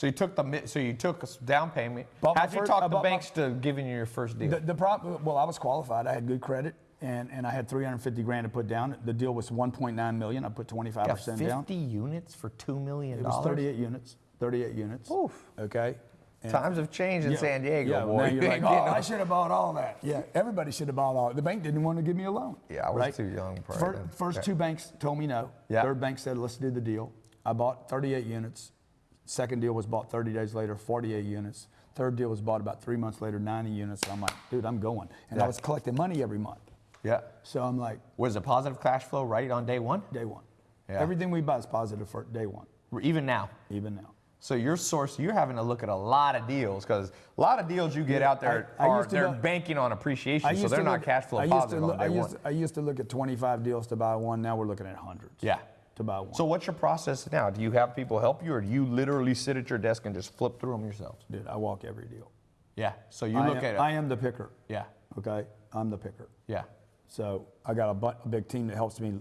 So you took the mi- so you took a down payment. Bought How'd you first- talk uh, the bought my- banks to giving you your first deal? The, the problem, well, I was qualified. I had good credit and, and I had 350 grand to put down. The deal was 1.9 million. I put 25% Got 50 down. units for two million It was dollars. 38 units. 38 units. Oof. Okay. And- Times have changed in Yeah, San Diego, yeah, boy. You you're like, oh, I should have bought all that. Yeah, everybody should have bought all. The bank didn't want to give me a loan. Yeah, I was right? too young probably Fir- then. First Yeah. two banks told me no. Yeah. Third bank said, let's do the deal. I bought 38 units. Second deal was bought 30 days later, 48 units. Third deal was bought about three months later, 90 units. I'm like, dude, I'm going. And Yeah. I was collecting money every month. yeah. So I'm like, Was it positive cash flow right on day one? day one. Yeah. Everything we buy is positive for day one, Even now. even now. So your source, you're having to look at a lot of deals because a lot of deals you get out there I- I are they're look- banking on appreciation, so they're to not cash flow I used to positive look- on day I one. used, I used to look at 25 deals to buy one. Now we're looking at hundreds. Yeah. To buy one. So what's your process now? Do you have people help you, or do you literally sit at your desk and just flip through them yourself? Dude, I walk every deal. Yeah. So you I look am, at it. I am the picker. yeah. Okay, I'm the picker. Yeah. So I got a, a big team that helps me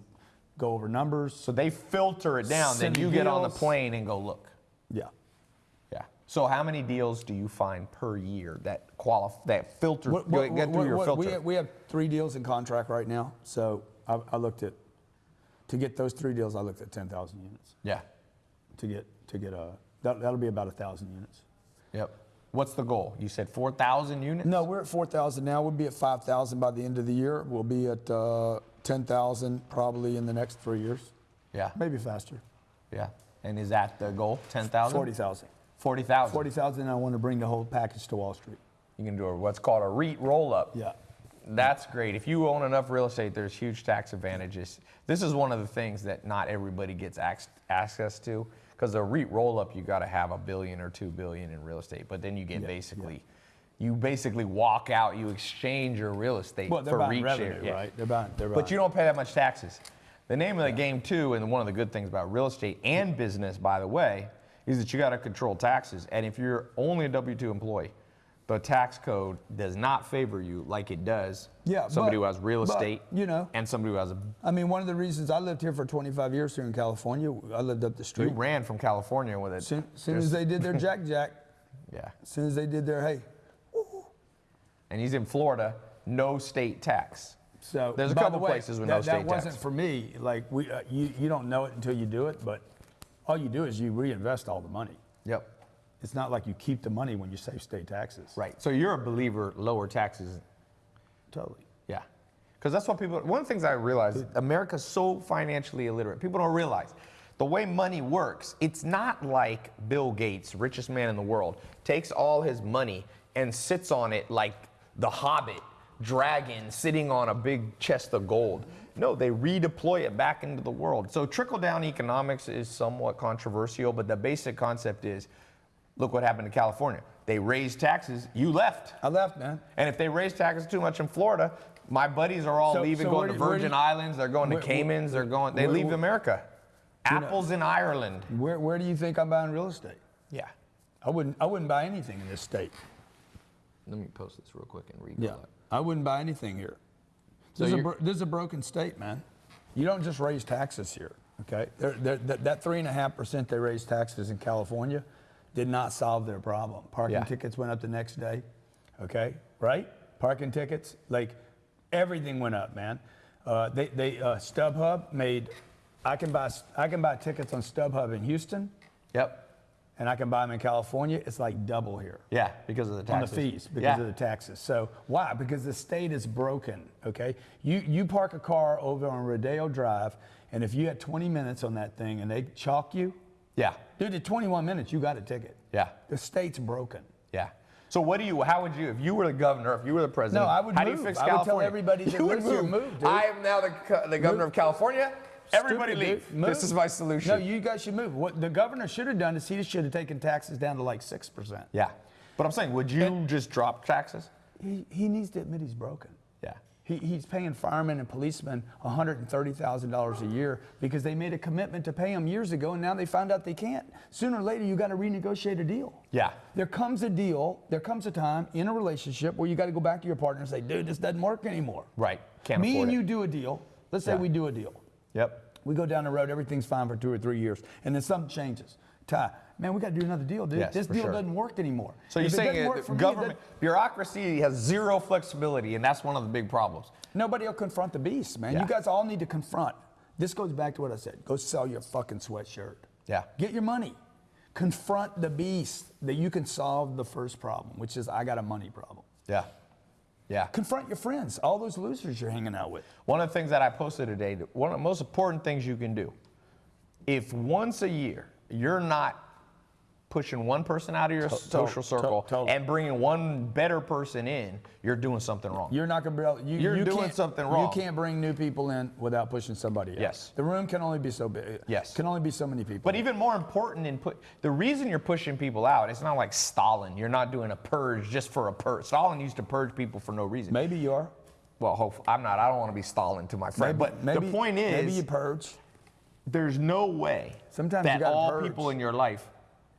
go over numbers. So they filter it down, then you me get on the plane and go look. Yeah. Yeah. So how many deals do you find per year that qualify that filter What- go- what- get through what- your filter? We have, we have three deals in contract right now. So I, I looked at to get those three deals. I looked at 10,000 units yeah. to get to get a that, that'll be about a thousand units. Yep. What's the goal? You said 4,000 units? No, we're at 4,000 now. We'll be at 5,000 by the end of the year. We'll be at uh, 10,000 probably in the next three years, Yeah. maybe faster. Yeah. And is that the goal? 10,000? 40,000. 40,000. 40,000. I want to bring the whole package to Wall Street. You can do a, what's called a REIT roll up. Yeah. That's great. If you own enough real estate, there's huge tax advantages. This is one of the things that not everybody gets ac- access to because the REIT roll up, you got to have a billion or two billion in real estate. But then you get basically, you basically walk out, you exchange your real estate Well, for REIT revenue, share. Yeah. right? They're buying. They're But you don't pay that much taxes. The name of the game, too, and one of the good things about real estate and business, by the way, is that you got to control taxes. And if you're only a W 2 employee, the tax code does not favor you like it does Yeah, somebody but- who has real but, estate you know- and somebody who has a. I mean, one of the reasons I lived here for 25 years here in California, I lived up the You street. ran from California with it. Soon, soon as they did their jack jack, Yeah. as soon as they did their hey. And he's in Florida, no state tax. So There's a the couple way, places with that, no state That wasn't tax. for me. Like we, uh, you, you don't know it until you do it. But all you do is you reinvest all the money. Yep. It's not like you keep the money when you save state taxes. Right. So you're a believer lower taxes Totally. Yeah. Because that's what people, one of the things I realize, America's so financially illiterate. People don't realize the way money works, it's not like Bill Gates, richest man in the world, takes all his money and sits on it like the hobbit dragon sitting on a big chest of gold. No, they redeploy it back into the world. So trickle down economics is somewhat controversial, but the basic concept is look what happened to California. They raised taxes, you left. I left, man. And if they raise taxes too much in Florida, my buddies are all So- leaving, so going to do- where do Virgin you- Islands. They're going to where- Caymans. They're going. They where- leave where- America. Apples in Ireland. Where, where do you think I'm buying real estate? Yeah. I wouldn't. I wouldn't buy anything in this state. Let me post this real quick and read. Yeah. I wouldn't buy anything here. This, is a, bro- this is a broken state, man. You don't just raise taxes here, okay? They're, they're, that, that three and a half percent they raise taxes in California did not solve their problem. Parking Yeah. tickets went up the next day, okay? Right? Parking tickets, like everything went up, man. Uh, they, they uh, StubHub made. I can buy I can buy tickets on StubHub in Houston, Yep. and I can buy them in California. It's like double here Yeah, because of the taxes. on the fees because yeah. of the taxes. So why? Because the state is broken. Okay, you you park a car over on Rodeo Drive, and if you had 20 minutes on that thing and they chalk you, Yeah. Dude, at 21 minutes you got a ticket. Yeah. The state's broken. Yeah. So what do you? How would you, if you were the governor, if you were the president? No, I would How do move. you fix I would tell California? everybody that you would here, move. move, dude. I am now the, the governor of California. Everybody Stupid, leave. Move. This is my solution. No, you guys should move. What the governor should have done is he should have taken taxes down to like six percent. yeah. But I'm saying, would you just drop taxes? He, he needs to admit he's broken. He, he's paying firemen and policemen $130,000 a year because they made a commitment to pay them years ago and now they found out they can't. Sooner or later, you got to renegotiate a deal. Yeah. There comes a deal, there comes a time in a relationship where you got to go back to your partner and say, dude, this doesn't work anymore. Right. Can't Me afford and it. you do a deal. Let's say Yeah. we do a deal. Yep. We go down the road, everything's fine for two or three years, and then something changes. Tai, man, we got to do another deal, dude. Yes, this deal sure. doesn't work anymore. So you're it saying doesn't it- work for me, government bureaucracy has zero flexibility, and that's one of the big problems. Nobody will confront the beast, man. Yeah. You guys all need to confront. This goes back to what I said. Go sell your fucking sweatshirt. Yeah. Get your money. Confront the beast that you can solve the first problem, which is I got a money problem. Yeah. Yeah. Confront your friends, all those losers you're hanging out with. One of the things that I posted today, one of the most important things you can do, if once a year you're not pushing one person out of your social circle totally. and bringing one better person in, you're doing something wrong. You're not going to be able. You, You're you doing something wrong. You can't bring new people in without pushing somebody out. Yes. The room can only be so big. Yes. Can only be so many people. But even more important in put the reason you're pushing people out, it's not like Stalin. You're not doing a purge just for a purge. Stalin used to purge people for no reason. maybe you are. Well, hope, I'm not. I don't want to be Stalin to my friend. Maybe, but maybe, the point is, maybe you purge. there's no way Sometimes you that all purge. people in your life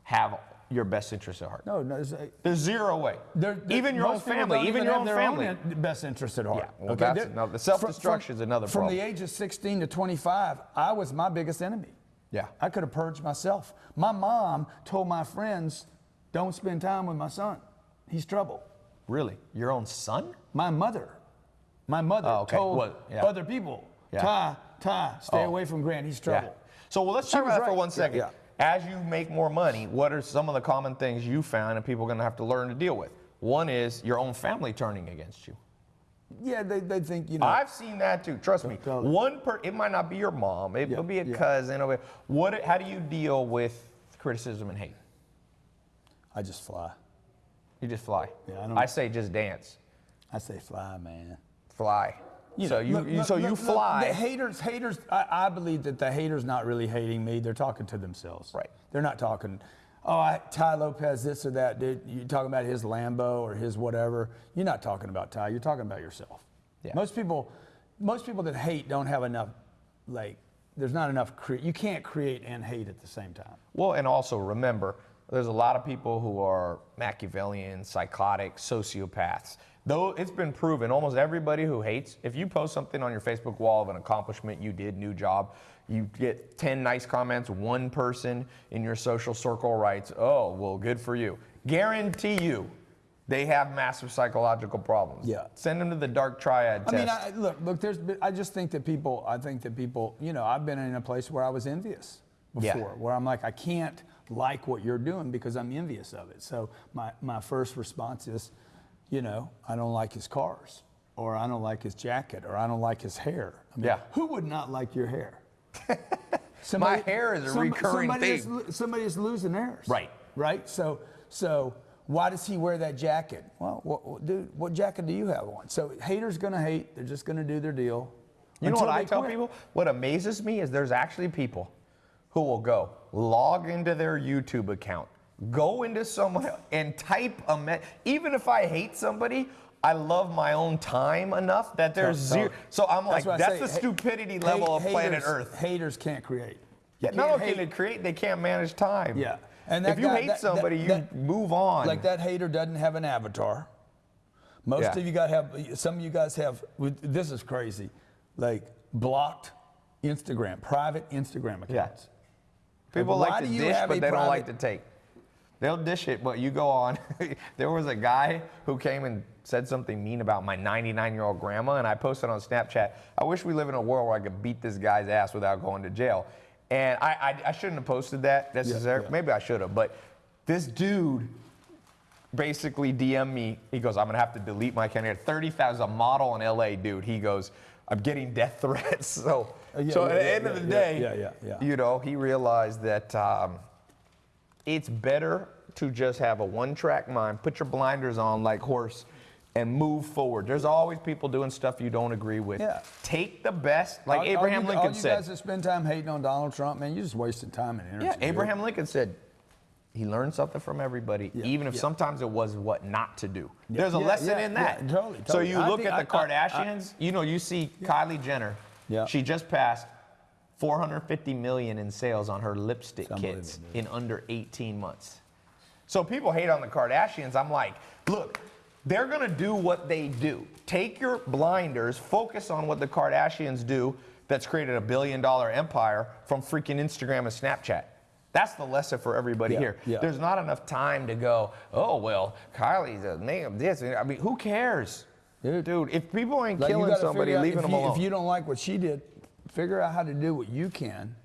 have your best interests at heart. No, no. it's- uh, There's zero way. There- there- even your own family, don't even your own their family. in- best interest at heart. Yeah, well, that's another- the self-destruction is another From problem. the age of 16 to 25, I was my biggest enemy. Yeah. I could have purged myself. My mom told my friends, "Don't spend time with my son. He's trouble." Really, your own son? My mother, my mother Oh, okay. told Well, yeah. other people, Yeah. "Tai, Tai, stay Oh. away from Grant. He's trouble." Yeah. So well, let's She talk about that for right. one Yeah, second. As you make more money, what are some of the common things you found and people are going to have to learn to deal with? One is your own family turning against you. Yeah, they, they think you know. I've seen that too. Trust me. One per it might not be your mom. It, Yeah, will be a yeah. cousin. What? How do you deal with criticism and hate? I just fly. You just fly. Yeah, I don't- I say just dance, I say fly, man. fly. So you, Look, you look, so you look, look, fly. the haters, haters. I, I believe that the haters not really hating me. They're talking to themselves. Right. They're not talking. Oh, I, Tai Lopez, this or that. Dude, you talking about his Lambo or his whatever? You're not talking about Tai. You're talking about yourself. Yeah. Most people, most people that hate don't have enough. Like, there's not enough. Cre- you can't create and hate at the same time. Well, and also remember, there's a lot of people who are Machiavellian, psychotic, sociopaths. Though it's been proven, almost everybody who hates, if you post something on your Facebook wall of an accomplishment you did, new job, you get 10 nice comments, one person in your social circle writes, oh, well, good for you. Guarantee you, they have massive psychological problems. Yeah. Send them to the dark triad I test. mean, I, look, look. There's, I just think that people. I think that people. You know, I've been in a place where I was envious Yeah. before, where I'm like, I can't like what you're doing because I'm envious of it. So my my first response is, you know, I don't like his cars, or I don't like his jacket, or I don't like his hair. I mean, Yeah. Who would not like your hair? My hair is a recurring somebody Is, somebody is losing theirs. Right. Right. So so why does he wear that jacket? Well, what, what, dude, what jacket do you have on? So haters gonna hate. They're just gonna do their deal. You know what I tell quit. people? What amazes me is there's actually people who will go log into their YouTube account, go into someone and type a me- even if I hate somebody, I love my own time enough that there's So- zero. So I'm like, that's the Ha- stupidity level of planet Earth. Haters can't create. Yeah, You not can't only can they create, they can't manage time. Yeah. And that if you guy- hate that- that- somebody, you that- move on. Like that hater doesn't have an avatar. Most Yeah. of you guys have. Some of you guys have. This is crazy. Like blocked Instagram, private Instagram Yeah. accounts. People Why like to dish, but they don't like to take. They'll dish it, but you go on. there was a guy who came and said something mean about my 99 year old grandma, and I posted on Snapchat. I wish we live in a world where I could beat this guy's ass without going to jail. And I, I, I shouldn't have posted that necessarily. yeah. Maybe I should have, but this dude basically DM me. He goes, I'm gonna have to delete my account. He had 30,000 model in LA, dude. He goes, I'm getting death threats. So, Uh, yeah, so yeah, at the yeah, end of the yeah, day, yeah, yeah, yeah. you know, he realized that um, it's better to just have a one-track mind, put your blinders on like horse, and move forward. There's always people doing stuff you don't agree with. Yeah. Take the best, like All- Abraham all you, Lincoln all you said. guys that spend time hating on Donald Trump, man, you're just wasting time and energy. Yeah, dude. Abraham Lincoln said he learned something from everybody, Yeah, even if yeah. sometimes it was what not to do. There's a Yeah, lesson yeah, in that. yeah, totally, So you I look at the I- I- I- Kardashians, you know, you see Kylie Jenner. Yeah. She just passed 450 million in sales on her lipstick kits in under 18 months. So people hate on the Kardashians. I'm like, look, they're gonna do what they do. Take your blinders, focus on what the Kardashians do that's created a billion dollar empire from freaking Instagram and Snapchat. That's the lesson for everybody Yeah, here. yeah. There's not enough time to go, oh, well, Kylie's a name this. I mean, who cares? Dude. If people ain't Like, killing somebody, out leaving them you, alone. If you don't like what she did, figure out how to do what you can.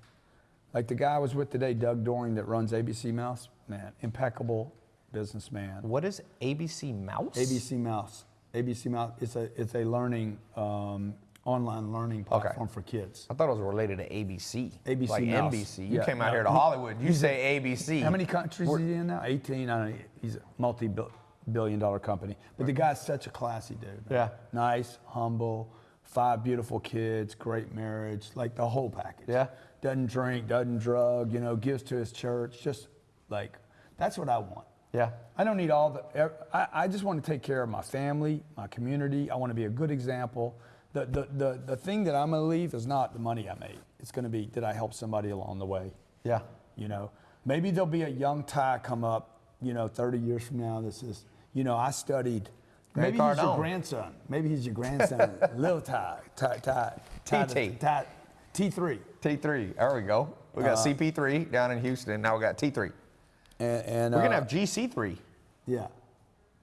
Like the guy I was with today, Doug Dohring, that runs ABC Mouse. Man, impeccable businessman. what is ABC Mouse? ABC Mouse. ABC Mouse. It's a it's a learning um, online learning platform for kids. I thought it was related to ABC. ABC like Mouse. NBC. You Yeah, came out no, here to Hollywood. You say ABC. How many countries is he in now? 18. I don't know. He's a multi-billion dollar company. But the guy's such a classy dude. man. Yeah. Nice, humble, five beautiful kids, great marriage, like the whole package. Yeah. Doesn't drink, doesn't drug, you know, gives to his church. Just like, that's what I want. Yeah. I don't need all the. I, I just want to take care of my family, my community. I want to be a good example. The, the, the, the thing that I'm going to leave is not the money I made. It's going to be did I help somebody along the way? Yeah. You know, maybe there'll be a young Tai come up, you know, 30 years from now This is, you know, I studied. Grant Maybe he's your grandson. Maybe he's your grandson, Lil Tai, Tai, Tai, TT. Tai, T3. T3. There we go. We got Uh, CP3 down in Houston. Now we got T3. And, and We're uh, gonna have GC3. yeah,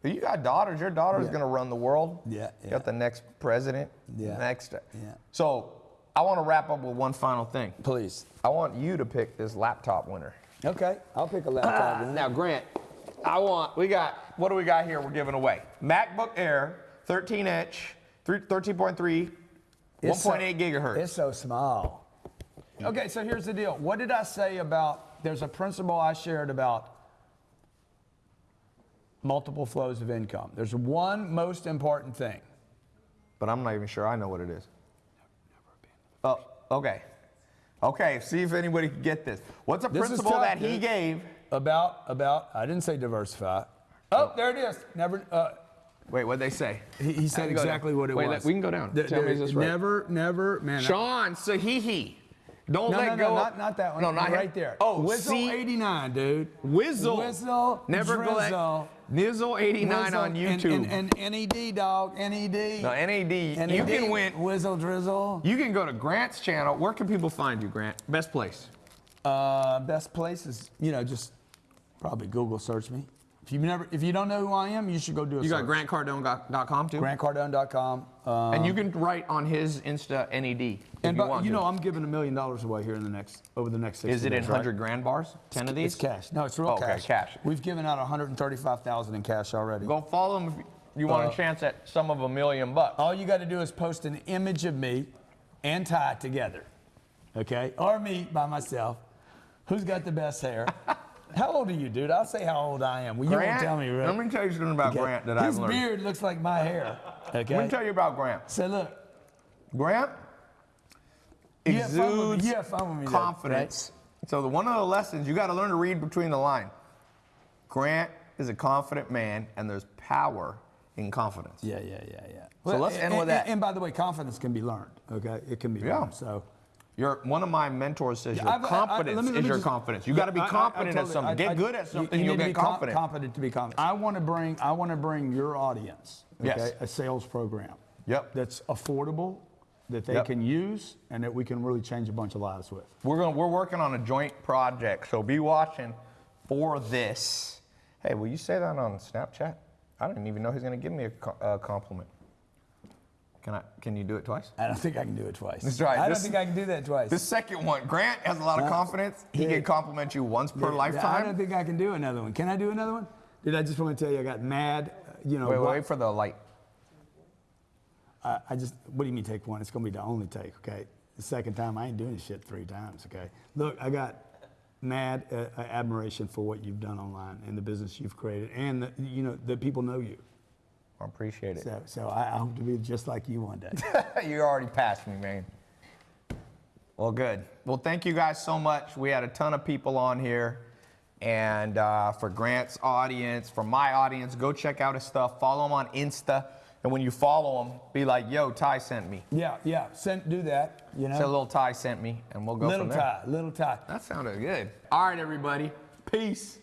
You got daughters. Your daughter's Yeah. gonna run the world. Yeah, You yeah. Got the next president. Yeah, Next. yeah. So I want to wrap up with one final thing. please. I want you to pick this laptop winner. Okay, I'll pick a laptop. then. Now, Grant, I want, we got, what do we got here we're giving away? MacBook Air, 13 inch, 13.3, It's 1.8 gigahertz. It's so small. Okay, so here's the deal. What did I say about? There's a principle I shared about multiple flows of income. There's one most important thing. But I'm not even sure I know what it is. Oh, okay. Okay, see if anybody can get this. What's a This principle tough, that he dude. gave? About about I didn't say diversify. Oh, there it is. Never. Uh, Wait, what'd they say? he, he said How do you go exactly down? what it Wait, was. we can go down. The- Tell me is this right? never, never, man. I- Sean Sahihi. Don't no, let no, go. no, not, not that one. No, not right him. there. Oh, Whizzle see, 89, dude. Whizzle. Whizzle. Never go that. Nizzle 89 Whizzle, on YouTube. And, and, and NED, dog. NED. no, NAD. NED. You can win. Whizzle Drizzle. You can go to Grant's channel. Where can people find you, Grant? Best place. Uh, best place is, you know, just probably Google search me. If you never, if you don't know who I am, you should go do a You got search. grantcardone.com too? GrantCardone.com. Uh, and you can write on his Insta NED. And you but, you know, I'm giving a million dollars away here in the next over the next. 60 Is it in days, right? 100 grand bars? 10 of these? It's cash. No, it's real Okay, cash. cash. We've given out 135,000 in cash already. Go follow him if you want Uh, a chance at some of a million bucks. All you got to do is post an image of me and Tai together, okay, or me by myself. Who's got the best hair? how old are you, dude? I'll say how old I am. Well, you won't tell me, right? Let me tell you something about Okay. Grant that His I've learned. His beard looks like my hair. Okay. Let me tell you about Grant. So look, Grant you have fun with me. exudes You have fun with me. confidence. So the, one of the lessons you got to learn to read between the lines. Grant is a confident man, and there's power in confidence. Yeah, yeah, yeah, yeah. So let's and, end with and- that. And by the way, confidence can be learned. Okay, it can be Yeah. learned. So. You're one of my mentors says your I've- I- I- confidence me- is your just- confidence. You got to be I- I- I confident at something. I- Get I- good at something, you you'll need to get com- confident. confident to be confident. I want to bring. I want to bring your audience. Okay, Yes. a sales program. Yep. That's affordable, that they Yep. can use, and that we can really change a bunch of lives with. We're going. We're working on a joint project, so be watching for this. Hey, will you say that on Snapchat? I didn't even know he's going to give me a uh, compliment. Can I? Can you do it twice? I don't think I can do it twice. That's right. I This- don't think I can do that twice. The second one, Grant has a lot of Uh, confidence. He yeah. can compliment you once per Yeah, I don't think I can do another one. Can I do another one? Did I just want to tell you I got mad? uh, You know. Wait, wait, what- wait for the light. I, I just, what do you mean take one? It's going to be the only take, okay? The second time, I ain't doing this shit three times, okay? Look, I got mad uh, uh, admiration for what you've done online and the business you've created, and the, you know the people know you. I appreciate it. So, so I, I hope to be just like you one day. you already passed me, man. Well, good. Well, thank you guys so much. We had a ton of people on here. And uh, for Grant's audience, for my audience, go check out his stuff. Follow him on Insta. And when you follow him, be like, yo, Tai sent me. yeah, yeah. Send, do that. You know. Say little Tai sent me, and we'll go little from there. Tai, little Tai. That sounded good. All right, everybody. Peace.